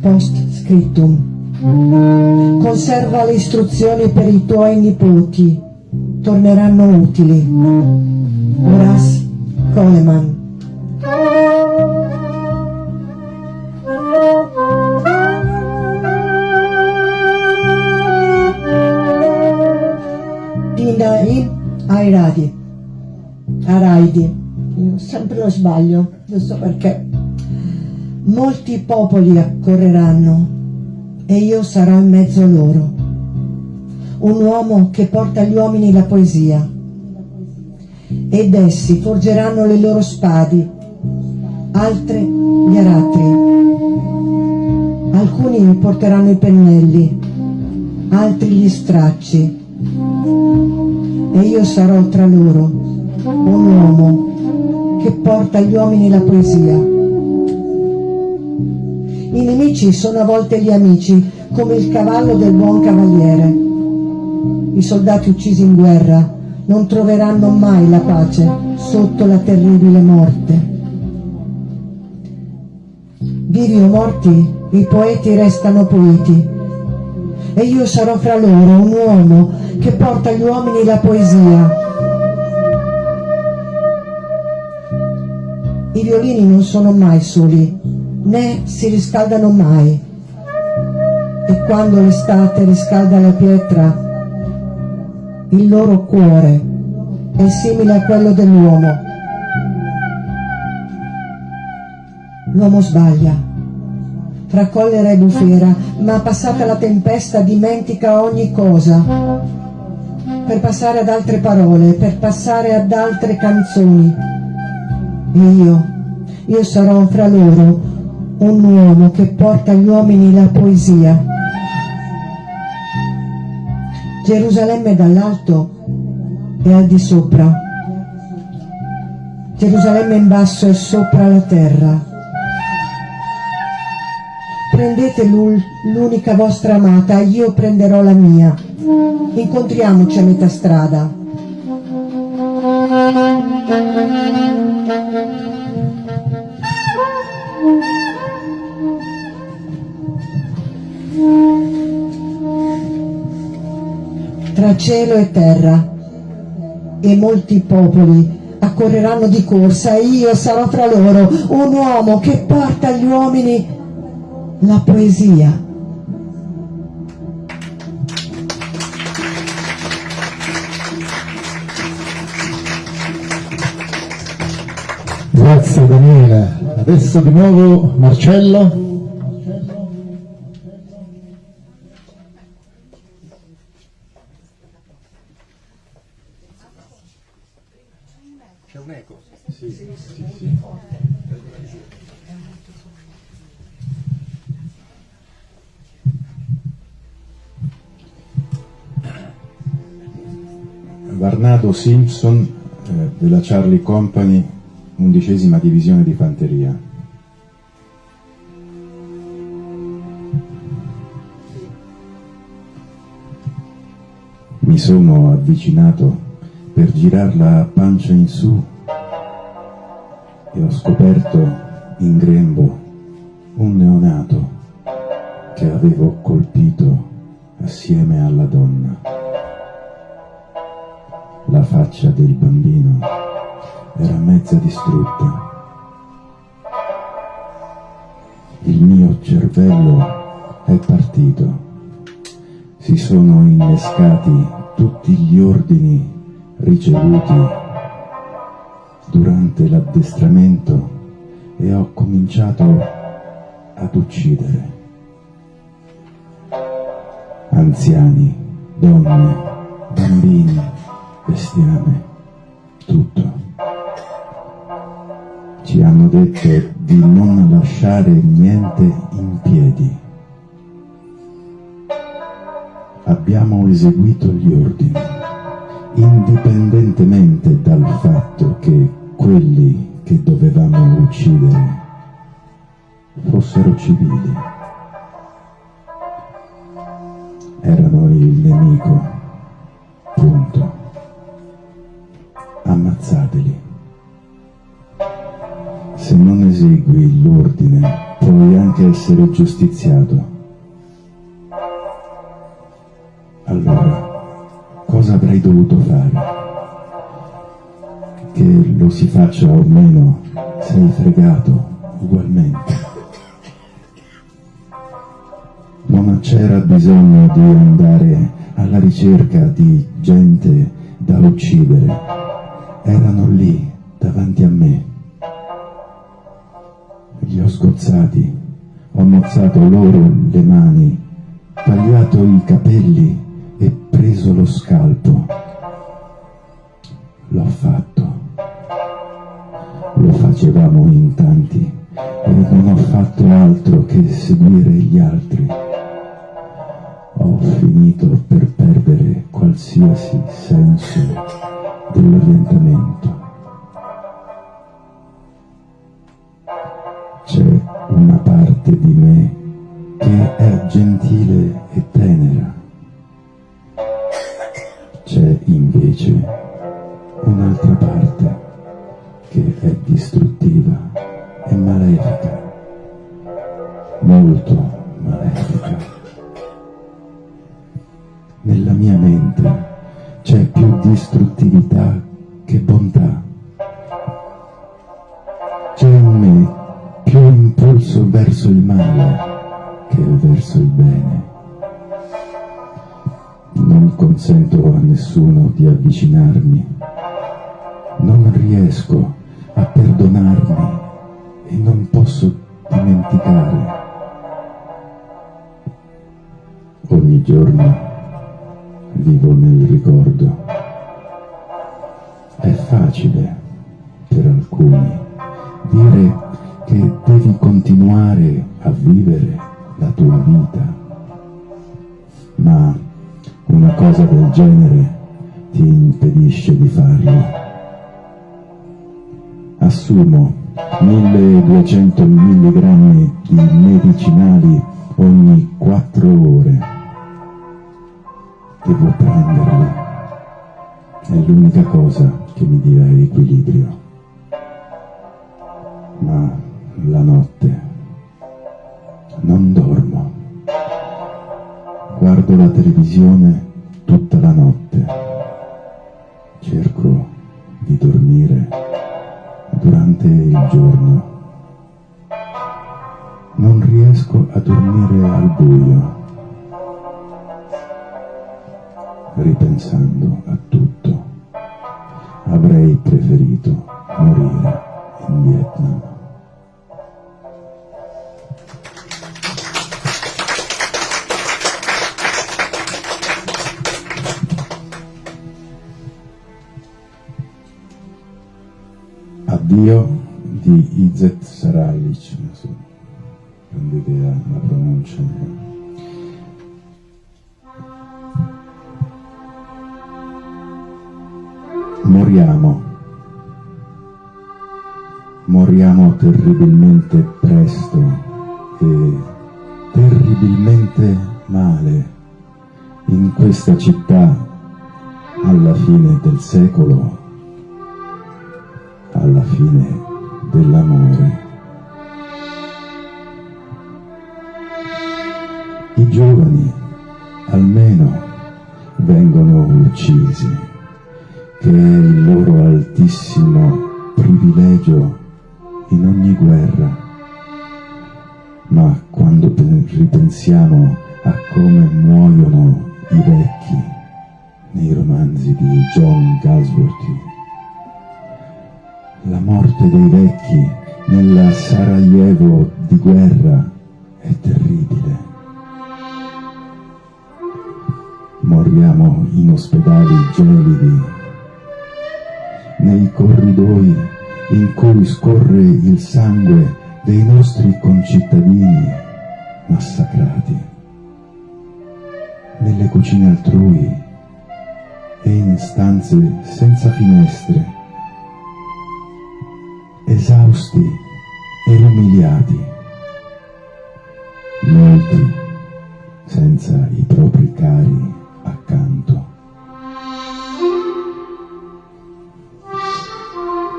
Post scriptum. Conserva le istruzioni per i tuoi nipoti. Torneranno utili. Horace Coleman. Dinaim Airadi. Araidi. Io sempre lo sbaglio, non so perché. Molti popoli accorreranno e io sarò in mezzo a loro. Un uomo che porta agli uomini la poesia. Ed essi forgeranno le loro spadi, altre gli aratri. Alcuni porteranno i pennelli, altri gli stracci. E io sarò tra loro un uomo che porta agli uomini la poesia. I nemici sono a volte gli amici, come il cavallo del buon cavaliere. I soldati uccisi in guerra non troveranno mai la pace sotto la terribile morte. Vivi o morti, i poeti restano poeti. E io sarò fra loro un uomo che porta agli uomini la poesia. I violini non sono mai soli, né si riscaldano mai. E quando l'estate riscalda la pietra, il loro cuore è simile a quello dell'uomo. L'uomo sbaglia, fra collera e bufera, ma passata la tempesta dimentica ogni cosa, per passare ad altre parole, per passare ad altre canzoni. E io, io sarò fra loro un uomo che porta agli uomini la poesia. Gerusalemme dall'alto e al di sopra. Gerusalemme in basso e sopra la terra. Prendete l'unica vostra amata, io prenderò la mia. Incontriamoci a metà strada. Tra cielo e terra e molti popoli accorreranno di corsa e io sarò fra loro un uomo che porta agli uomini la poesia. Grazie Daniela. Adesso di nuovo Marcello. Varnado Simpson eh, della Charlie Company, undicesima divisione di fanteria. Mi sono avvicinato per girarla a pancia in su e ho scoperto in grembo un neonato che avevo colpito assieme alla donna. La faccia del bambino era mezza distrutta. Il mio cervello è partito. Si sono innescati tutti gli ordini ricevuti durante l'addestramento e ho cominciato ad uccidere. Anziani, donne, bambini, bestiame, tutto. Ci hanno detto di non lasciare niente in piedi. Abbiamo eseguito gli ordini, indipendentemente dal fatto che quelli che dovevamo uccidere fossero civili. Erano il nemico. Punto. Ammazzateli. Se non esegui l'ordine, puoi anche essere giustiziato. Allora, cosa avrei dovuto fare? Che lo si faccia o meno, sei fregato ugualmente. [LAUGHS] Non c'era bisogno di andare alla ricerca di gente da uccidere. Erano lì, davanti a me. Li ho sgozzati, ho mozzato loro le mani, tagliato i capelli e preso lo scalpo. L'ho fatto. Lo facevamo in tanti e non ho fatto altro che seguire gli altri. Ho finito per perdere qualsiasi senso dell'orientamento. C'è una parte di me che è gentile e tenera. C'è invece un'altra parte che è distruttiva e malefica, molto malefica. Nella mia mente c'è più distruttività che bontà. C'è in me più impulso verso il male che verso il bene. Non consento a nessuno di avvicinarmi. Non riesco a perdonarmi e non posso dimenticare. Ogni giorno vivo nel ricordo. È facile per alcuni dire che devi continuare a vivere la tua vita, ma una cosa del genere ti impedisce di farlo. Assumo 1200 mg di medicinali ogni 4 ore devo prenderli. È l'unica cosa che mi dia equilibrio. Ma la notte non dormo. Guardo la televisione tutta la notte. Cerco di dormire durante il giorno. Non riesco a dormire al buio. Ripensando a tutto, avrei preferito morire in Vietnam. Addio di Izet Saralic, non so, idea la pronuncia. Moriamo. Moriamo terribilmente presto e terribilmente male in questa città alla fine del secolo, alla fine dell'amore. I giovani almeno vengono uccisi, che è il loro altissimo privilegio in ogni guerra. Ma quando ripensiamo a come muoiono i vecchi nei romanzi di John Galsworthy, la morte dei vecchi nella Sarajevo di guerra è terribile. Moriamo in ospedali gelidi, nei corridoi in cui scorre il sangue dei nostri concittadini massacrati, nelle cucine altrui e in stanze senza finestre, esausti e umiliati, molti senza i propri cari accanto.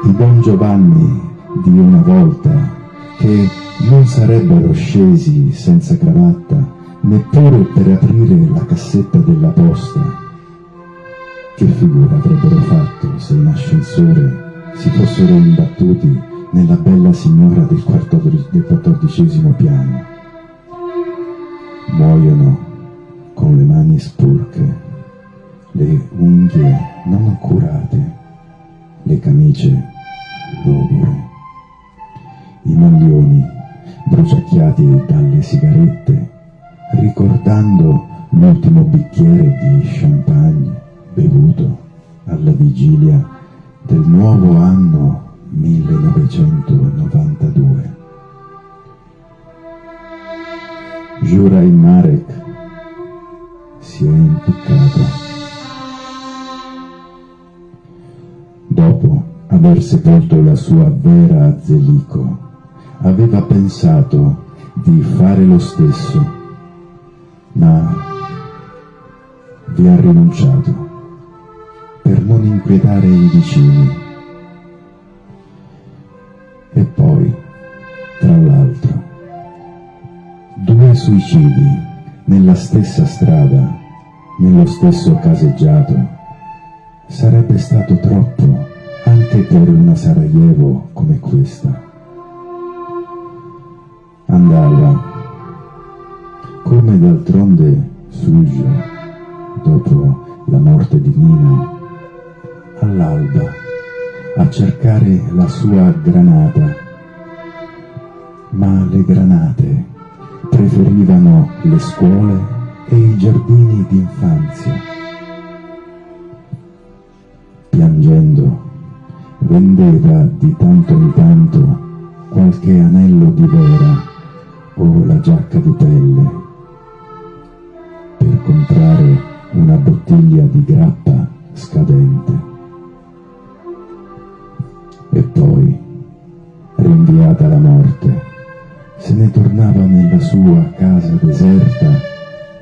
I Don Giovanni di una volta che non sarebbero scesi senza cravatta neppure per aprire la cassetta della posta. Che figura avrebbero fatto se in ascensore si fossero imbattuti nella bella signora del, del quattordicesimo piano? Muoiono con le mani sporche, le unghie non curate, le camicie logore, i maglioni bruciacchiati dalle sigarette, ricordando l'ultimo bicchiere di champagne bevuto alla vigilia del nuovo anno 1992. Juraj Marek si è impiccato. Aver sepolto la sua vera Zelico, aveva pensato di fare lo stesso, ma vi ha rinunciato per non inquietare i vicini. E poi, tra l'altro, due suicidi nella stessa strada, nello stesso caseggiato, sarebbe stato troppo anche per una Sarajevo come questa. Andava, come d'altronde Sujo, dopo la morte di Nina, all'alba a cercare la sua granata, ma le granate preferivano le scuole e i giardini d'infanzia. Piangendo, vendeva di tanto in tanto qualche anello di vera o la giacca di pelle per comprare una bottiglia di grappa scadente. E poi, rinviata la morte, se ne tornava nella sua casa deserta,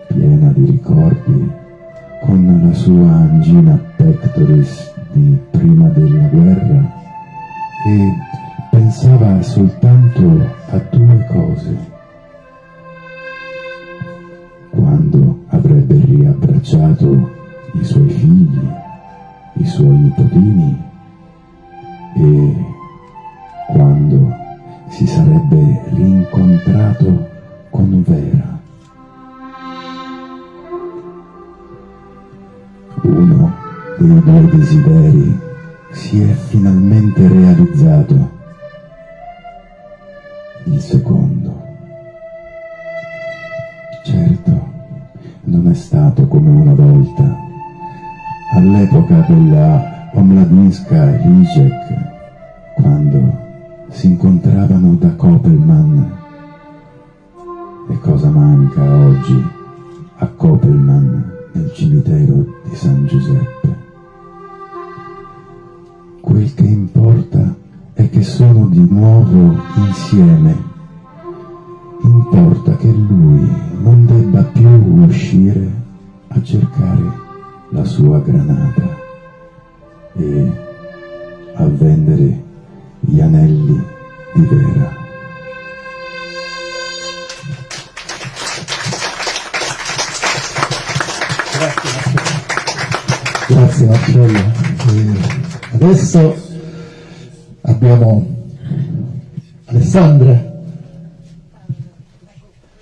piena di ricordi, con la sua angina pectoris di prima della guerra e pensava soltanto a due cose. Quando avrebbe riabbracciato i suoi figli, i suoi nipotini e quando si sarebbe rincontrato con Vera. Uno dei due desideri si è finalmente realizzato. Il secondo. Certo, non è stato come una volta. All'epoca della Omladinska Rijek, quando si incontravano da Kopelman. E cosa manca oggi a Kopelman nel cimitero di San Giuseppe? Che sono di nuovo insieme. Importa che lui non debba più uscire a cercare la sua granata e a vendere gli anelli di vera. Grazie Marcello. E adesso abbiamo Alessandra.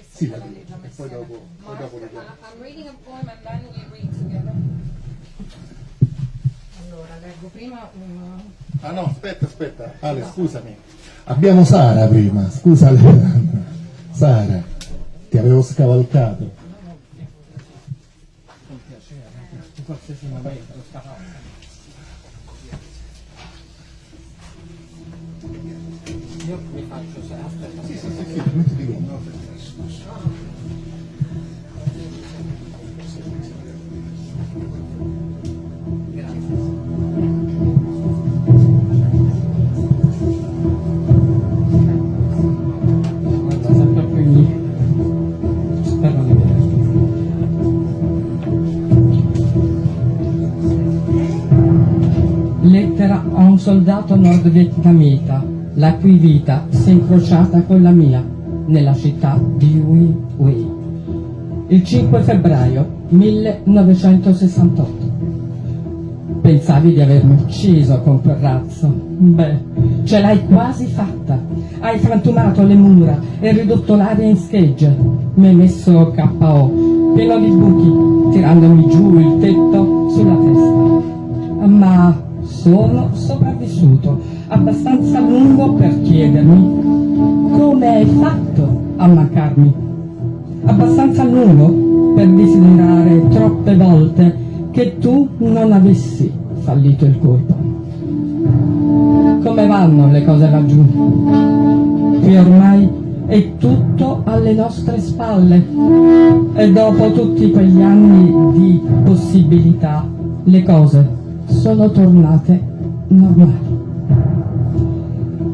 Sì, la e poi dopo, poi dopo leggiamo. Allora, leggo prima un... Ah no, aspetta, aspetta. Ale, scusami. Abbiamo Sara prima, scusa Alessandra. Sara, ti avevo scavalcato. in qualsiasi momento Sì, metti di vederti. Lettera a un soldato nordvietnamita, la cui vita si è incrociata con la mia, nella città di Huy Huy. Il 5 febbraio 1968. Pensavi di avermi ucciso con quel razzo? Beh, ce l'hai quasi fatta. Hai frantumato le mura e ridotto l'aria in schegge. Mi hai messo KO, pieno di buchi, tirandomi giù il tetto sulla testa. Ma sono sopravvissuto abbastanza lungo per chiedermi come hai fatto a mancarmi. Abbastanza lungo per desiderare troppe volte che tu non avessi fallito il colpo. Come vanno le cose laggiù? Qui ormai è tutto alle nostre spalle e dopo tutti quegli anni di possibilità le cose sono tornate normali.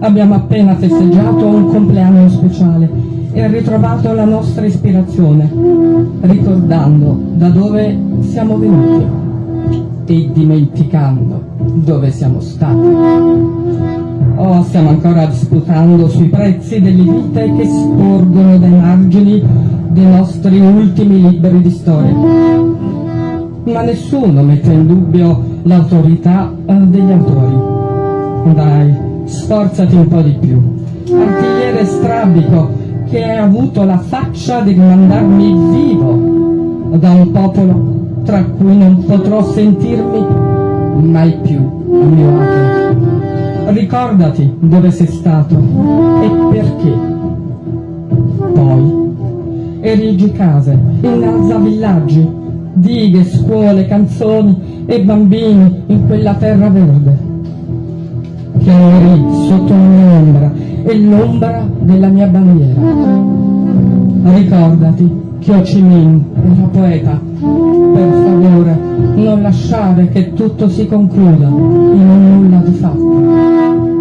Abbiamo appena festeggiato un compleanno speciale e ritrovato la nostra ispirazione, ricordando da dove siamo venuti e dimenticando dove siamo stati. Oh, stiamo ancora disputando sui prezzi delle vite che sporgono dai margini dei nostri ultimi libri di storia. Ma nessuno mette in dubbio l'autorità eh, degli autori. Dai, sforzati un po' di più. Artigliere strabico che hai avuto la faccia di mandarmi vivo da un popolo tra cui non potrò sentirmi mai più a mio agio. Ricordati dove sei stato e perché. Poi erigi case, innalza villaggi, dighe, scuole, canzoni e bambini in quella terra verde morì sotto mia ombra e l'ombra della mia bandiera. Ricordati che Ho Chi Minh era poeta. Per favore, non lasciare che tutto si concluda in un nulla di fatto.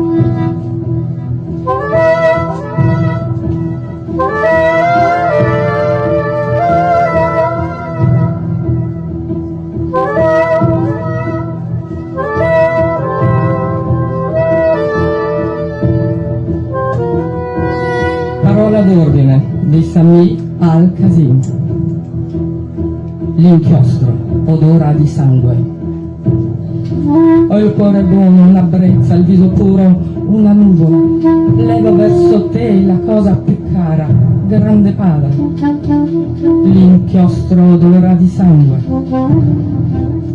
Di Sami al-Qasim. L'inchiostro, odora di sangue. Ho il cuore buono, una brezza, il viso puro, una nuvola. Levo verso te la cosa più cara, grande padre. L'inchiostro odora di sangue.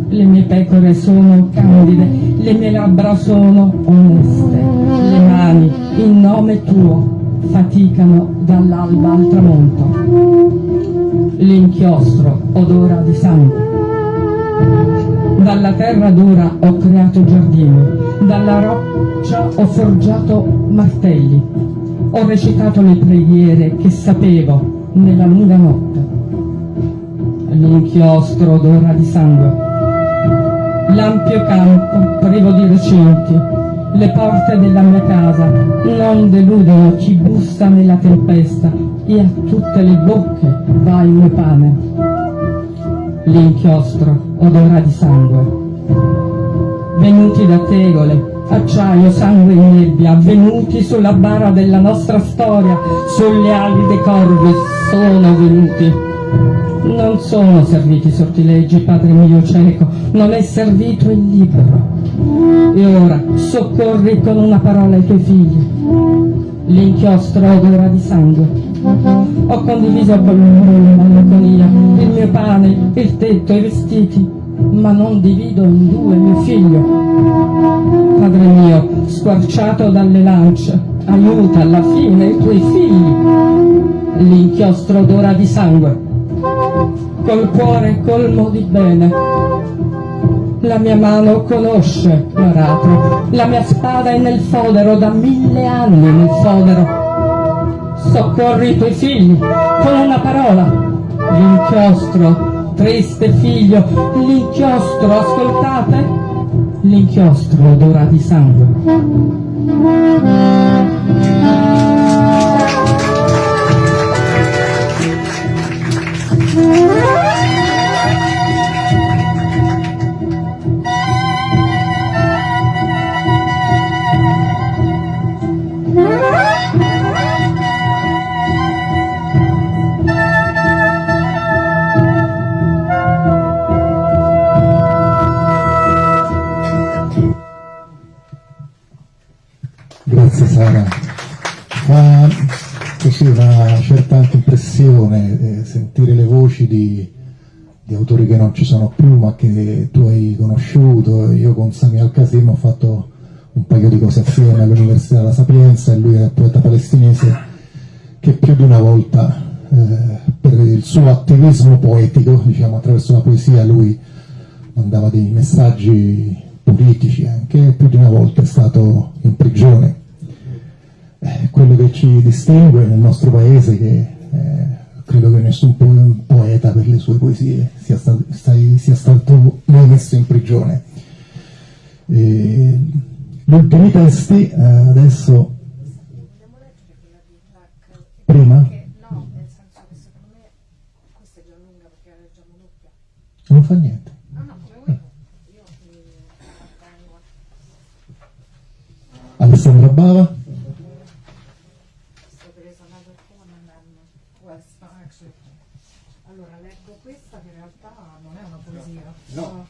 Le mie pecore sono candide, le mie labbra sono oneste, le mani in nome tuo faticano dall'alba al tramonto. L'inchiostro odora di sangue. Dalla terra dura ho creato giardini, dalla roccia ho forgiato martelli, ho recitato le preghiere che sapevo nella lunga notte. L'inchiostro odora di sangue. L'ampio campo privo di recinti, le porte della mia casa non deludono chi bussa nella tempesta e a tutte le bocche va il mio pane. L'inchiostro odora di sangue. Venuti da tegole, acciaio, sangue e nebbia, venuti sulla bara della nostra storia, sulle ali dei corvi, sono venuti. Non sono serviti sortilegi, Padre mio cieco, non è servito il libero. E ora soccorri con una parola i tuoi figli. L'inchiostro odora di sangue. Ho condiviso con loro la malinconia, il mio pane, il tetto, i vestiti, ma non divido in due mio figlio. Padre mio, squarciato dalle lance, aiuta alla fine i tuoi figli. L'inchiostro odora di sangue. Col cuore colmo di bene, la mia mano conosce l'aratro, la mia spada è nel fodero, da mille anni nel fodero. Soccorri i tuoi figli con una parola. L'inchiostro, triste figlio, l'inchiostro, ascoltate? L'inchiostro odora di sangue. Non ci sono più ma che tu hai conosciuto. Io con Sami Al-Qasim ho fatto un paio di cose assieme all'Università della Sapienza e lui è poeta palestinese che più di una volta eh, per il suo attivismo poetico, diciamo attraverso la poesia, lui mandava dei messaggi politici anche, più di una volta è stato in prigione. Eh, quello che ci distingue nel nostro paese che eh, credo che nessun po poeta per le sue poesie sia, sta sia stato mai messo in prigione. Gli ultimi testi eh, adesso prima? Non fa niente. Alessandra Bava. Allora leggo questa che in realtà non è una poesia. No,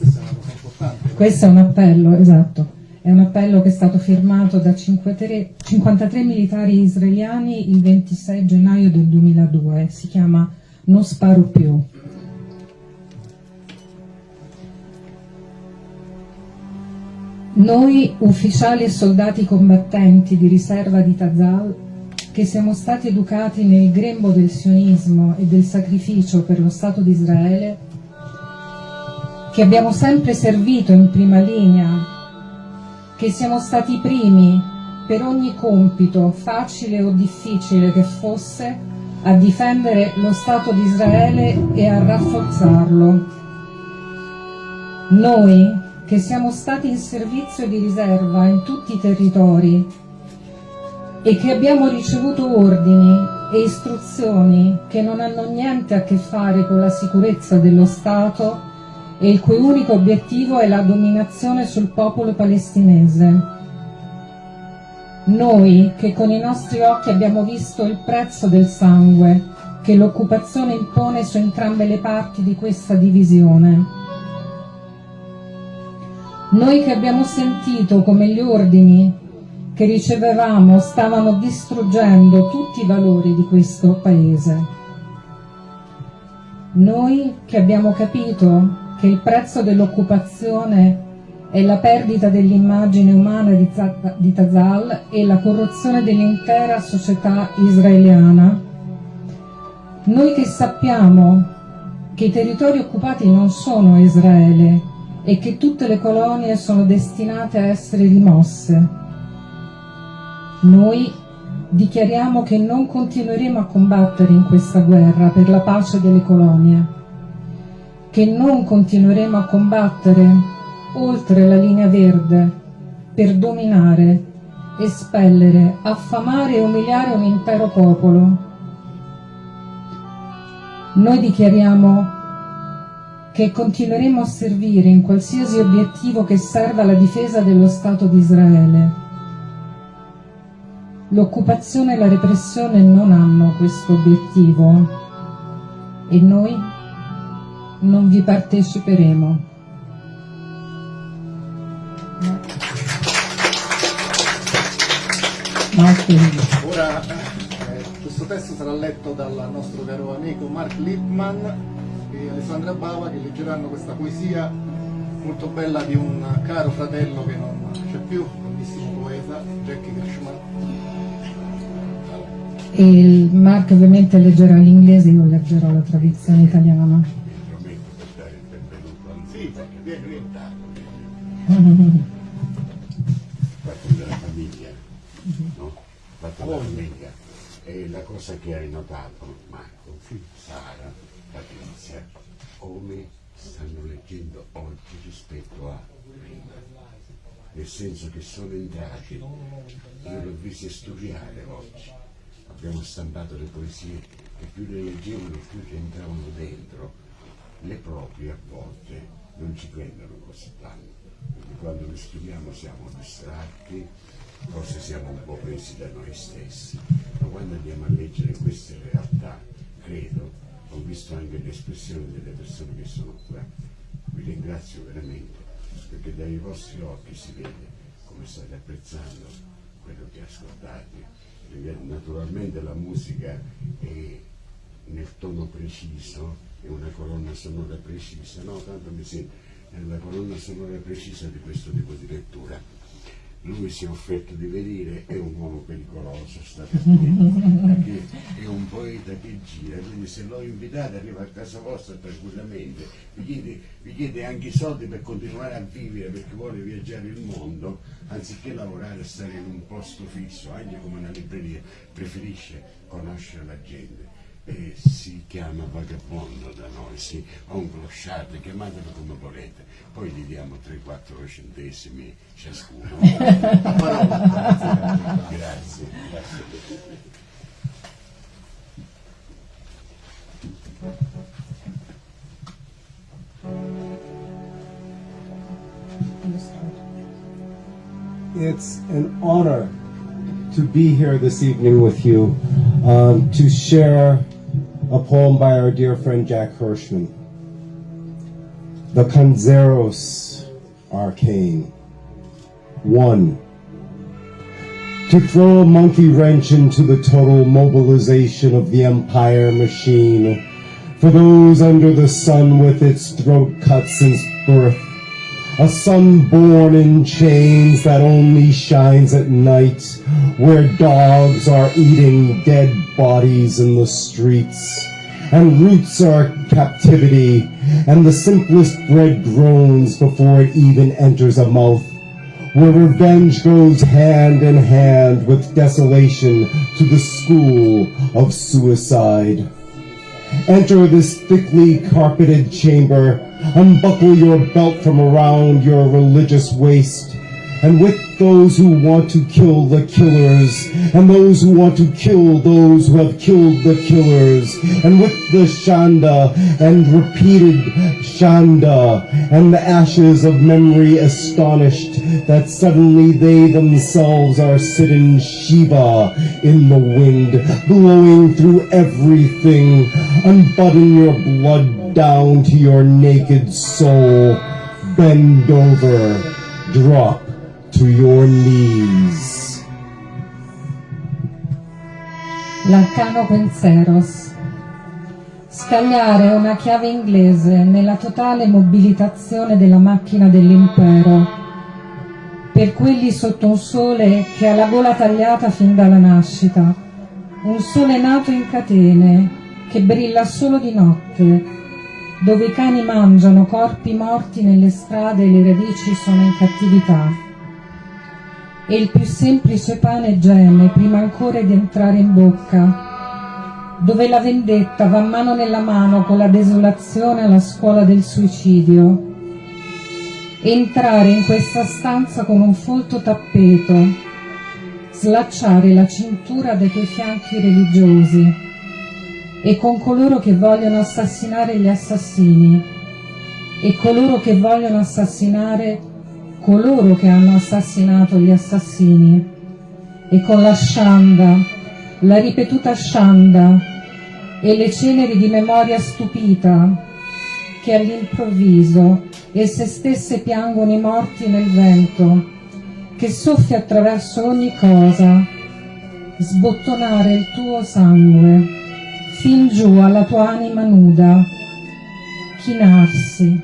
questa è una cosa importante. Questo è un appello, esatto. È un appello che è stato firmato da 53, 53 militari israeliani il 26 gennaio del 2002. Si chiama Non sparo più. Noi, ufficiali e soldati combattenti di riserva di Tazal, che siamo stati educati nel grembo del sionismo e del sacrificio per lo Stato di Israele, che abbiamo sempre servito in prima linea, che siamo stati i primi per ogni compito, facile o difficile che fosse, a difendere lo Stato di Israele e a rafforzarlo. Noi, che siamo stati in servizio di riserva in tutti i territori e che abbiamo ricevuto ordini e istruzioni che non hanno niente a che fare con la sicurezza dello Stato e il cui unico obiettivo è la dominazione sul popolo palestinese. Noi che con i nostri occhi abbiamo visto il prezzo del sangue che l'occupazione impone su entrambe le parti di questa divisione noi che abbiamo sentito come gli ordini che ricevevamo stavano distruggendo tutti i valori di questo paese. Noi che abbiamo capito che il prezzo dell'occupazione è la perdita dell'immagine umana di, Tazal e la corruzione dell'intera società israeliana. Noi che sappiamo che i territori occupati non sono Israele, e che tutte le colonie sono destinate a essere rimosse. Noi dichiariamo che non continueremo a combattere in questa guerra per la pace delle colonie, che non continueremo a combattere oltre la linea verde per dominare, espellere, affamare e umiliare un intero popolo. Noi dichiariamo che continueremo a servire in qualsiasi obiettivo che serva alla difesa dello Stato di Israele. L'occupazione e la repressione non hanno questo obiettivo e noi non vi parteciperemo. Ora eh, questo testo sarà letto dal nostro caro amico Mark Lippmann e Alessandra Bava che leggeranno questa poesia molto bella di un caro fratello che non c'è più, grandissimo poeta, Jackie Gershman. E Mark ovviamente leggerà l'inglese, io leggerò la traduzione italiana. Fatto della famiglia, no? Fatto della famiglia. E la cosa che hai notato, Marco, Sara, Patrizia, come stanno leggendo oggi rispetto a prima. Nel senso che sono entrati, io l'ho visto studiare oggi, abbiamo stampato le poesie e più le leggevano più ci entravano dentro, le proprie a volte non ci prendono così tanto, perché quando le studiamo siamo distratti, forse siamo un po' presi da noi stessi, ma quando andiamo a leggere queste realtà, credo, ho visto anche l'espressione delle persone che sono qua, vi ringrazio veramente, perché dai vostri occhi si vede come state apprezzando quello che ascoltate. Naturalmente la musica è nel tono preciso, è una colonna sonora precisa, no, tanto mi sembra, è una colonna sonora precisa di questo tipo di lettura. Lui si è offerto di venire, è un uomo pericoloso, state attenti, è un poeta che gira, quindi se l'ho invitato arriva a casa vostra tranquillamente, vi chiede, vi chiede anche i soldi per continuare a vivere perché vuole viaggiare il mondo, anziché lavorare e stare in un posto fisso, anche come una libreria, preferisce conoscere la gente si chiama vagabondo da noi, sì, o un clochard, chiamatelo come volete, poi gli diamo 3-4 centesimi ciascuno. grazie, [LAUGHS] grazie. It's an honor to be here this evening with you um, to share a poem by our dear friend Jack Hirschman. The Canzeros Arcane. One. To throw a monkey wrench into the total mobilization of the empire machine. For those under the sun with its throat cut since birth. A sun born in chains that only shines at night, where dogs are eating dead bodies in the streets, and roots are captivity, and the simplest bread groans before it even enters a mouth, where revenge goes hand in hand with desolation to the school of suicide. Enter this thickly carpeted chamber, unbuckle your belt from around your religious waist, and with those who want to kill the killers, and those who want to kill those who have killed the killers, and with the Shanda and repeated Shanda, and the ashes of memory astonished that suddenly they themselves are sitting Shiva in the wind, blowing through everything, unbutton your blood down to your naked soul, bend over, drop to your knees. L'arcano Quenceros. Scagliare una chiave inglese nella totale mobilitazione della macchina dell'impero. Per quelli sotto un sole che ha la gola tagliata fin dalla nascita. Un sole nato in catene, che brilla solo di notte, dove i cani mangiano corpi morti nelle strade e le radici sono in cattività e il più semplice pane geme prima ancora di entrare in bocca, dove la vendetta va mano nella mano con la desolazione alla scuola del suicidio, entrare in questa stanza con un folto tappeto, slacciare la cintura dei tuoi fianchi religiosi. E con coloro che vogliono assassinare gli assassini. E coloro che vogliono assassinare coloro che hanno assassinato gli assassini e con la scianda, la ripetuta scianda e le ceneri di memoria stupita che all'improvviso esse stesse piangono i morti nel vento, che soffia attraverso ogni cosa, sbottonare il tuo sangue fin giù alla tua anima nuda, chinarsi,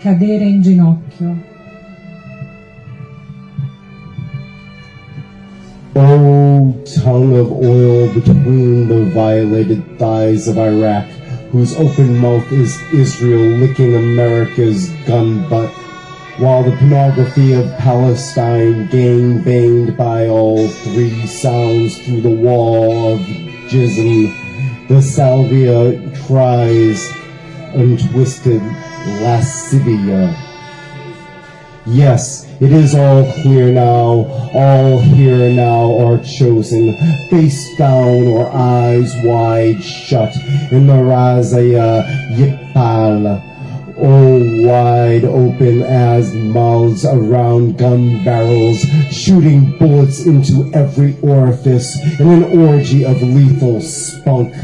cadere in ginocchio. O tongue of oil between the violated thighs of Iraq, whose open mouth is Israel licking America's gun butt, while the pornography of Palestine gang banged by all three sounds through the wall of jism, the salvia tries untwisted lascivia. Yes, it is all clear now, all here now are chosen, face down or eyes wide shut, in the Razaya Yipal, all wide open as mouths around gun barrels, shooting bullets into every orifice in an orgy of lethal spunk.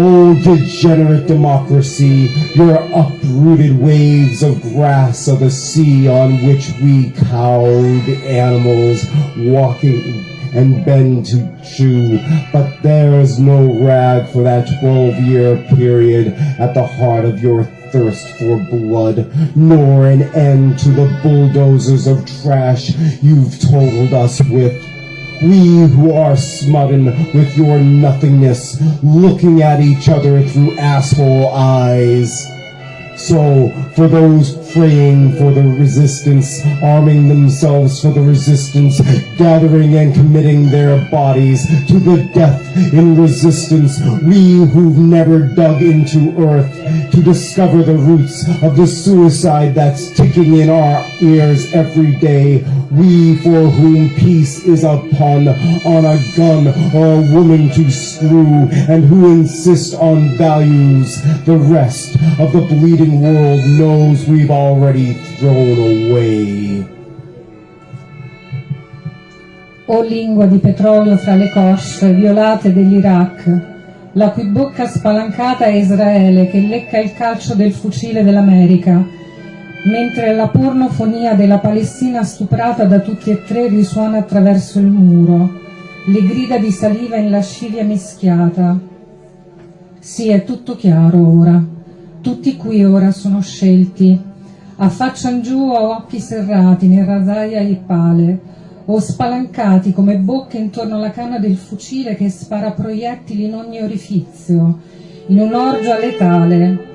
Oh, degenerate democracy, your uprooted waves of grass are the sea on which we cowed animals walking and bend to chew. But there is no rag for that 12 year period at the heart of your thirst for blood, nor an end to the bulldozers of trash you've totaled us with. We who are smitten with your nothingness, looking at each other through asshole eyes. So, for those praying for the resistance, arming themselves for the resistance, gathering and committing their bodies to the death in resistance, we who've never dug into earth to discover the roots of the suicide that's ticking in our ears every day, we for whom peace is a pun on a gun or a woman to screw, and who insist on values. The rest of the bleeding world knows we've already thrown away. O lingua di petrolio fra le cosce violate dell'Iraq, la cui bocca spalancata è Israele che lecca il calcio del fucile dell'America, mentre la pornofonia della Palestina stuprata da tutti e tre risuona attraverso il muro, le grida di saliva in lascivia mischiata. Sì, è tutto chiaro ora. Tutti qui ora sono scelti, affaccian giù a occhi serrati nel rasaia e pale, o spalancati come bocche intorno alla canna del fucile che spara proiettili in ogni orifizio, in un'orgia letale.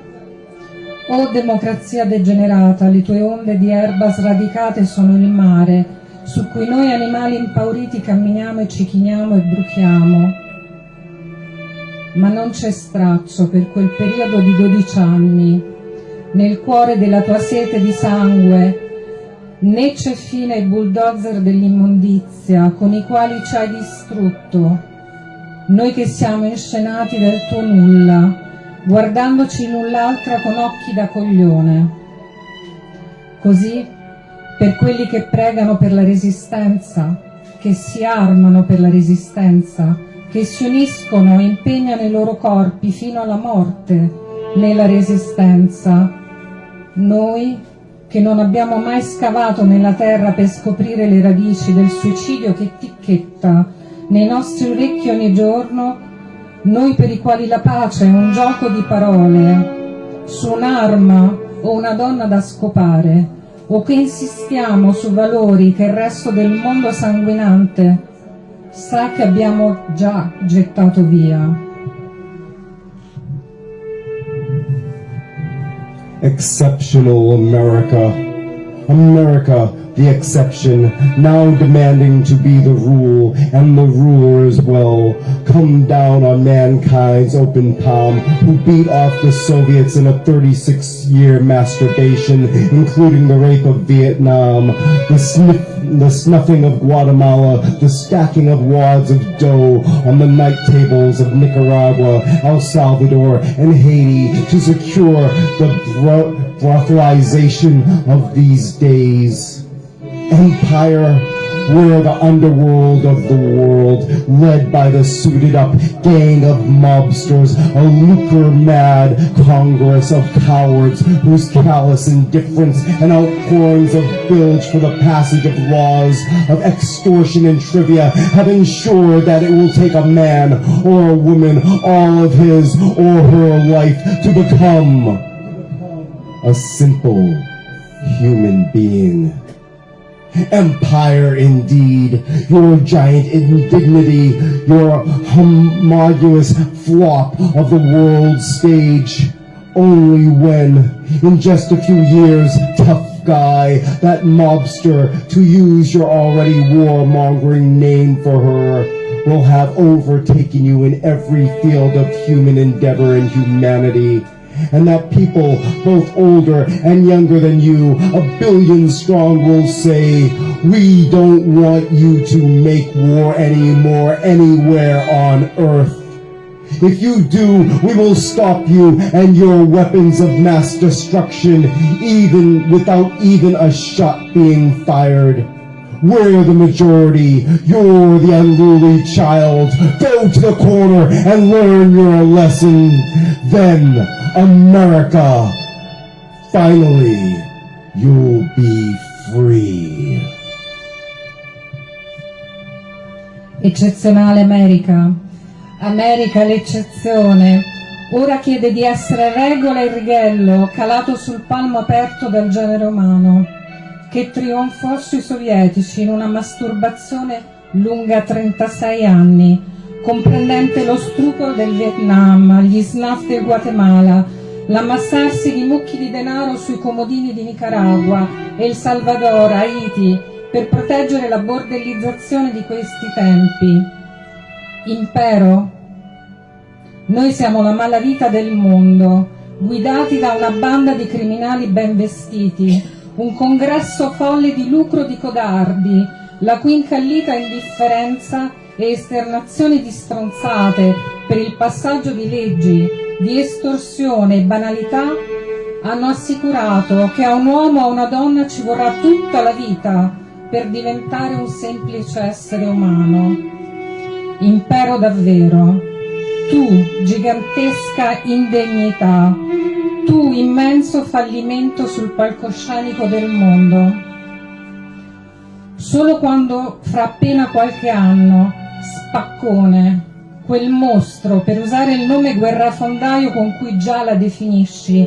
O democrazia degenerata, le tue onde di erba sradicate sono il mare, su cui noi animali impauriti camminiamo e ci chiniamo e bruchiamo. Ma non c'è straccio per quel periodo di dodici anni, nel cuore della tua sete di sangue, né c'è fine ai bulldozer dell'immondizia con i quali ci hai distrutto, noi che siamo inscenati del tuo nulla, guardandoci l'un l'altra con occhi da coglione. Così, per quelli che pregano per la resistenza, che si armano per la resistenza, che si uniscono e impegnano i loro corpi fino alla morte nella resistenza, noi che non abbiamo mai scavato nella terra per scoprire le radici del suicidio che ticchetta nei nostri orecchi ogni giorno, noi per i quali la pace è un gioco di parole, su un'arma o una donna da scopare, o che insistiamo su valori che il resto del mondo sanguinante sa che abbiamo già gettato via. Exceptional America, America, the exception, now demanding to be the rule, and the ruler as well. Come down on mankind's open palm, who beat off the Soviets in a 36-year masturbation, including the rape of Vietnam, the sniff the snuffing of Guatemala, the stacking of wads of dough on the night tables of Nicaragua, El Salvador, and Haiti to secure the bro- brothelization of these days. Empire we're the underworld of the world, led by the suited up gang of mobsters, a lucre-mad congress of cowards whose callous indifference and outpourings of bilge for the passage of laws of extortion and trivia have ensured that it will take a man or a woman all of his or her life to become a simple human being. Empire indeed, your giant indignity, your homogeneous flop of the world stage. Only when, in just a few years, tough guy, that mobster, to use your already warmongering name for her, will have overtaken you in every field of human endeavor and humanity and that people, both older and younger than you, a billion strong will say, we don't want you to make war anymore anywhere on earth. If you do, we will stop you and your weapons of mass destruction, even without even a shot being fired. We're the majority. You're the unruly child. Go to the corner and learn your lesson. Then, America, finally, you'll be free. Eccezionale America. America l'eccezione. Ora chiede di essere regola e righello calato sul palmo aperto del genere umano, che trionfò sui sovietici in una masturbazione lunga 36 anni, comprendente lo stupro del Vietnam, gli snuff del Guatemala, l'ammassarsi di mucchi di denaro sui comodini di Nicaragua, El Salvador, Haiti, per proteggere la bordellizzazione di questi tempi. Impero, noi siamo la malavita del mondo, guidati da una banda di criminali ben vestiti, un congresso folle di lucro di codardi, la cui incallita indifferenza e esternazioni di stronzate per il passaggio di leggi, di estorsione e banalità hanno assicurato che a un uomo o a una donna ci vorrà tutta la vita per diventare un semplice essere umano. Impero davvero, tu gigantesca indegnità, tu immenso fallimento sul palcoscenico del mondo. Solo quando fra appena qualche anno, spaccone, quel mostro, per usare il nome guerrafondaio con cui già la definisci,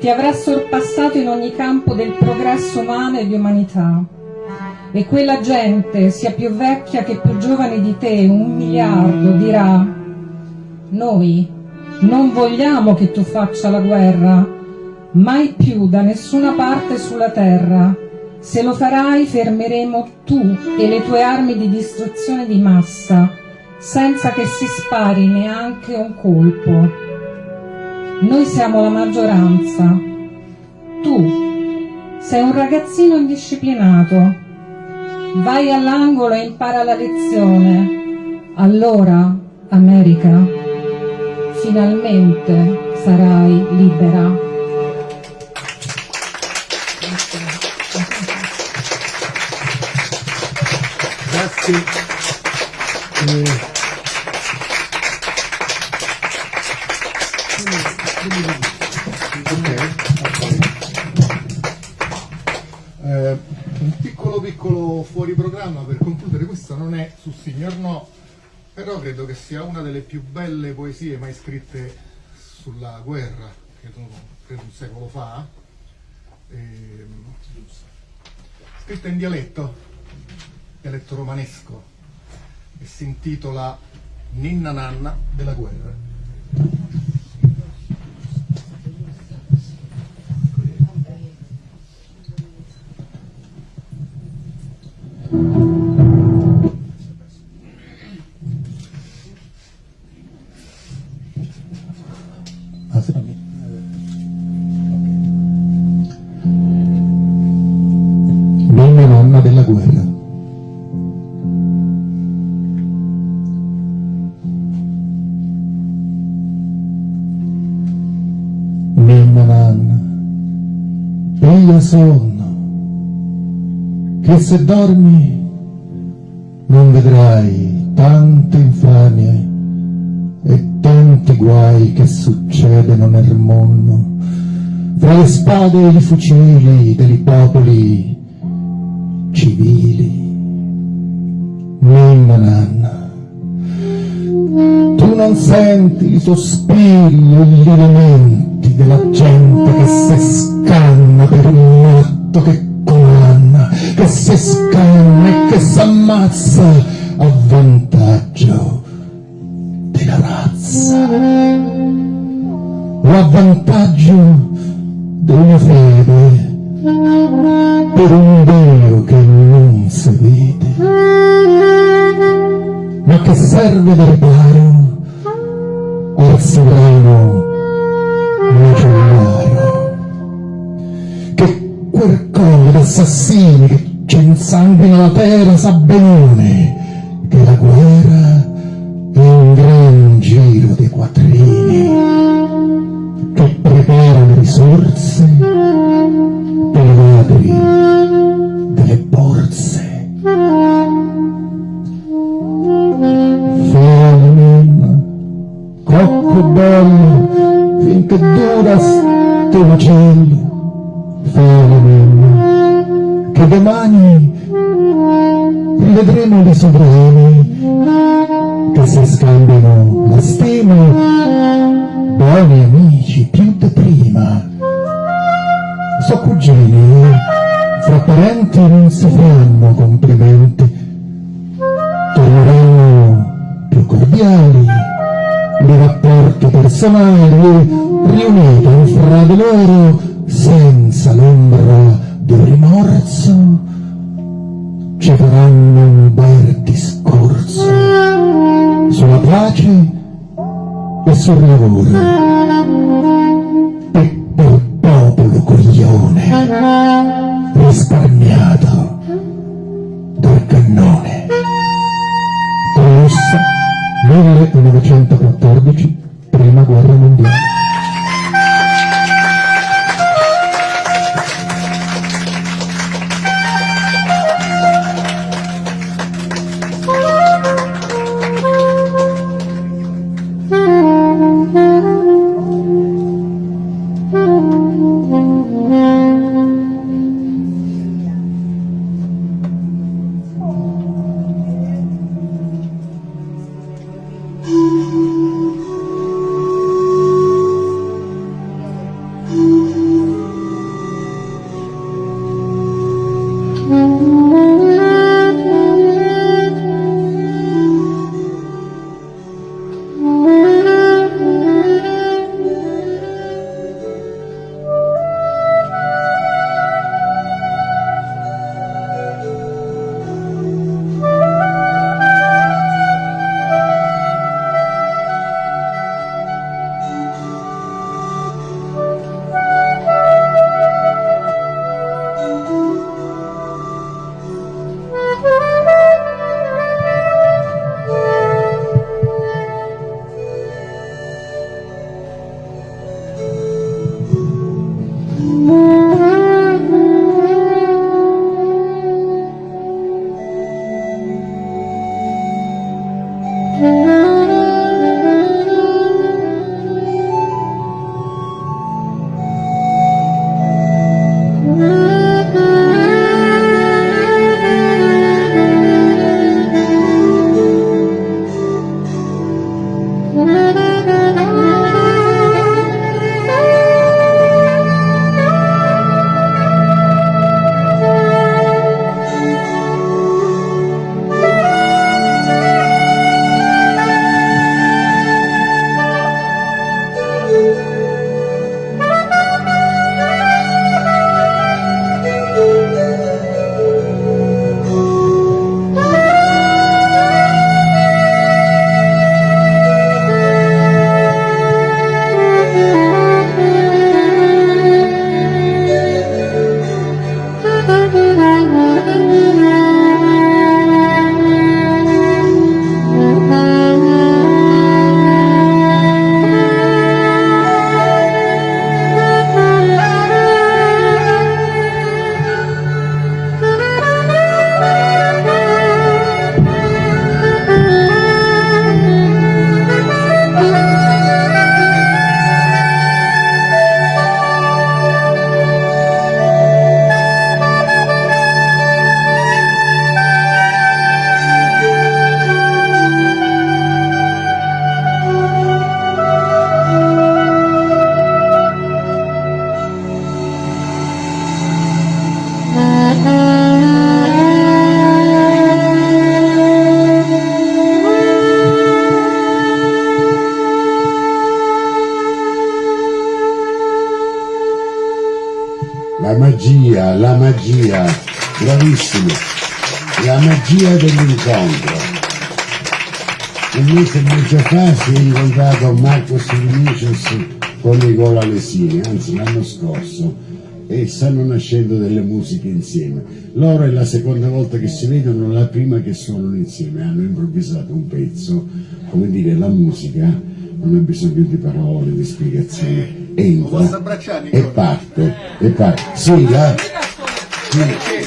ti avrà sorpassato in ogni campo del progresso umano e di umanità. E quella gente, sia più vecchia che più giovane di te, un miliardo, dirà noi non vogliamo che tu faccia la guerra, mai più da nessuna parte sulla terra. Se lo farai fermeremo tu e le tue armi di distruzione di massa, senza che si spari neanche un colpo. Noi siamo la maggioranza. Tu sei un ragazzino indisciplinato. Vai all'angolo e impara la lezione. Allora, America, finalmente sarai libera. Eh, eh, un piccolo piccolo fuori programma per concludere, questo non è su Signor No, però credo che sia una delle più belle poesie mai scritte sulla guerra, credo, credo un secolo fa, ehm, scritta in dialetto, elettoromanesco e si intitola Ninna Nanna della guerra. Thank sonno, che se dormi non vedrai tante infamie e tanti guai che succedono nel mondo, fra le spade e i fucili dei popoli civili. Ninna nanna, tu non senti i sospiri e gli lamenti della gente che si scanna per un matto che condanna, che si scanna e che s'ammazza a vantaggio della razza. O a vantaggio della fede per un Dio che non si vede ma che serve da riparo al sovrano quel collo d'assassini che insanguina la terra sa benone che la guerra è un gran giro Mm-hmm. Incontrato Marcos Vinicius con Nicola Lesini, anzi l'anno scorso, e stanno nascendo delle musiche insieme. Loro è la seconda volta che si vedono, la prima che suonano insieme, hanno improvvisato un pezzo, come dire, la musica non ha bisogno di parole, di spiegazioni, entra e parte, e parte. Sì, la... sì.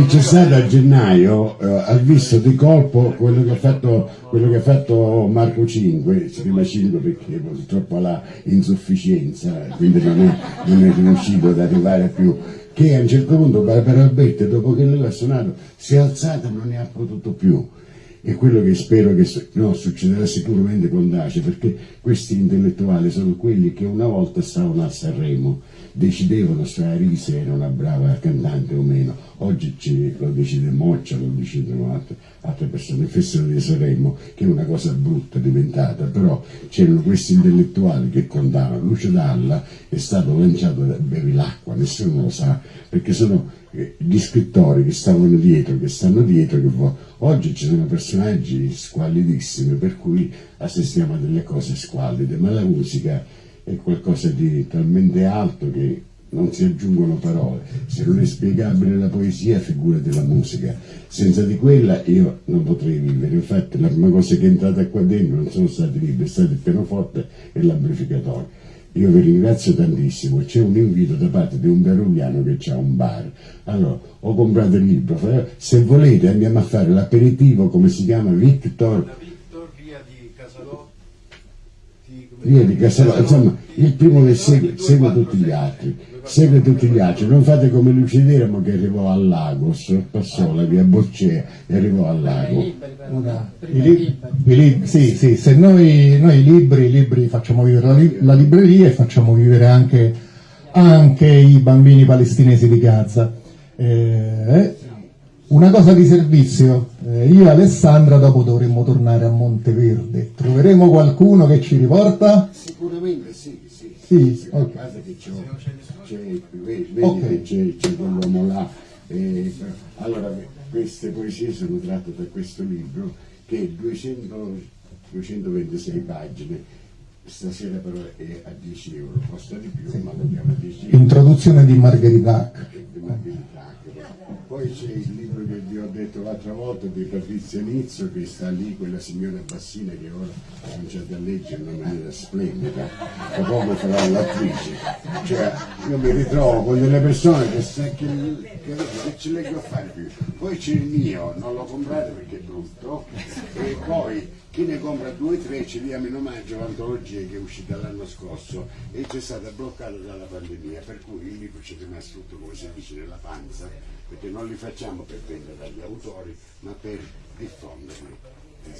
Chi c'è stato a gennaio eh, ha visto di colpo quello che ha fatto, che ha fatto Marco 5, si chiama 5 perché purtroppo ha insufficienza, quindi non è, non è riuscito ad arrivare più, che a un certo punto Barbara Alberti dopo che lui ha suonato si è alzata e non ne ha potuto più. E quello che spero che no, succederà sicuramente con Dace, perché questi intellettuali sono quelli che una volta stavano a Sanremo, decidevano se Arise era una brava cantante o meno, oggi ci- lo decide Moccia, lo decidono altre, altre persone, il Festival di Sanremo, che è una cosa brutta diventata, però c'erano questi intellettuali che contavano, Lucio Dalla è stato lanciato da Bevilacqua, nessuno lo sa, perché sono gli scrittori che stavano dietro, che stanno dietro, che oggi ci sono personaggi squallidissimi, per cui assistiamo a delle cose squallide, ma la musica è qualcosa di talmente alto che non si aggiungono parole. Se non è spiegabile la poesia, figurati la musica. Senza di quella io non potrei vivere. Infatti la prima cosa che è entrata qua dentro non sono stati libri, è stato il pianoforte e l'amplificatore. Io vi ringrazio tantissimo, c'è un invito da parte di un peruviano che ha un bar. Allora, ho comprato il libro, se volete andiamo a fare l'aperitivo, come si chiama, Victor Casalò, insomma, il primo che segue, segue tutti gli altri, segue tutti gli altri, non fate come Lucideramo che arrivò al lago, passò la via Boccea e arrivò al lago. I i sì, sì, se noi, noi i libri, i libri facciamo vivere la, li- la libreria e facciamo vivere anche, anche i bambini palestinesi di Gaza. Eh, una cosa di servizio, eh, io e Alessandra dopo dovremmo tornare a Monteverde, troveremo qualcuno che ci riporta? Sicuramente sì, sì. Sì, ok. Guarda che c'è, c'è, vedi Ok. che c'è, quell'uomo là. eh, allora, queste poesie sono tratte da questo libro che è 200, 226 pagine. Stasera però è a 10 euro, costa di più, ma lo diamo a 10 euro. Introduzione di Margherita di Margherita. Poi c'è il libro che vi ho detto l'altra volta di Patrizia Nizzo che sta lì, quella signora Bassina che ora ha cominciato a leggere in una maniera splendida, tra poco farà l'attrice. Cioè, io mi ritrovo con delle persone che, sa- che, che, che ci leggo a fare più. Poi c'è il mio, non lo comprate perché è brutto, e poi chi ne compra due o tre ci diamo in omaggio l'antologia che è uscita l'anno scorso e c'è stata bloccata dalla pandemia, per cui il libro ci è rimasto tutto come si dice nella panza, perché non li facciamo per vendere agli autori, ma per diffonderli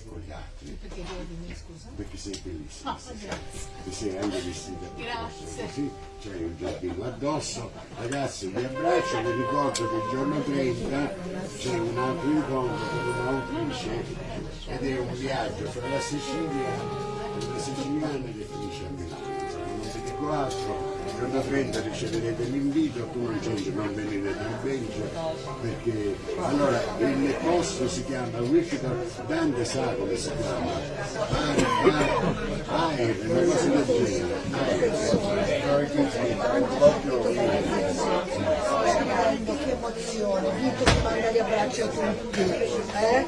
con gli altri. Perché devo scusa? Perché sei bellissima. Oh, grazie. Ti sei anche vestita Grazie. così c'hai un giardino addosso. Ragazzi vi abbraccio, vi ricordo che il giorno 30 c'è un altro incontro con un'autrice ed è un viaggio fra la Sicilia e la siciliana che finisce a Milano. Non vi dico altro, giorno 30 riceverete l'invito, tu non c'entri non venire del Belgio perché allora il posto si chiama Wichita Dante sa come si chiama Air, una cosa del genere Che emozione, Vito ti manda gli abbracci a tutti. Eh?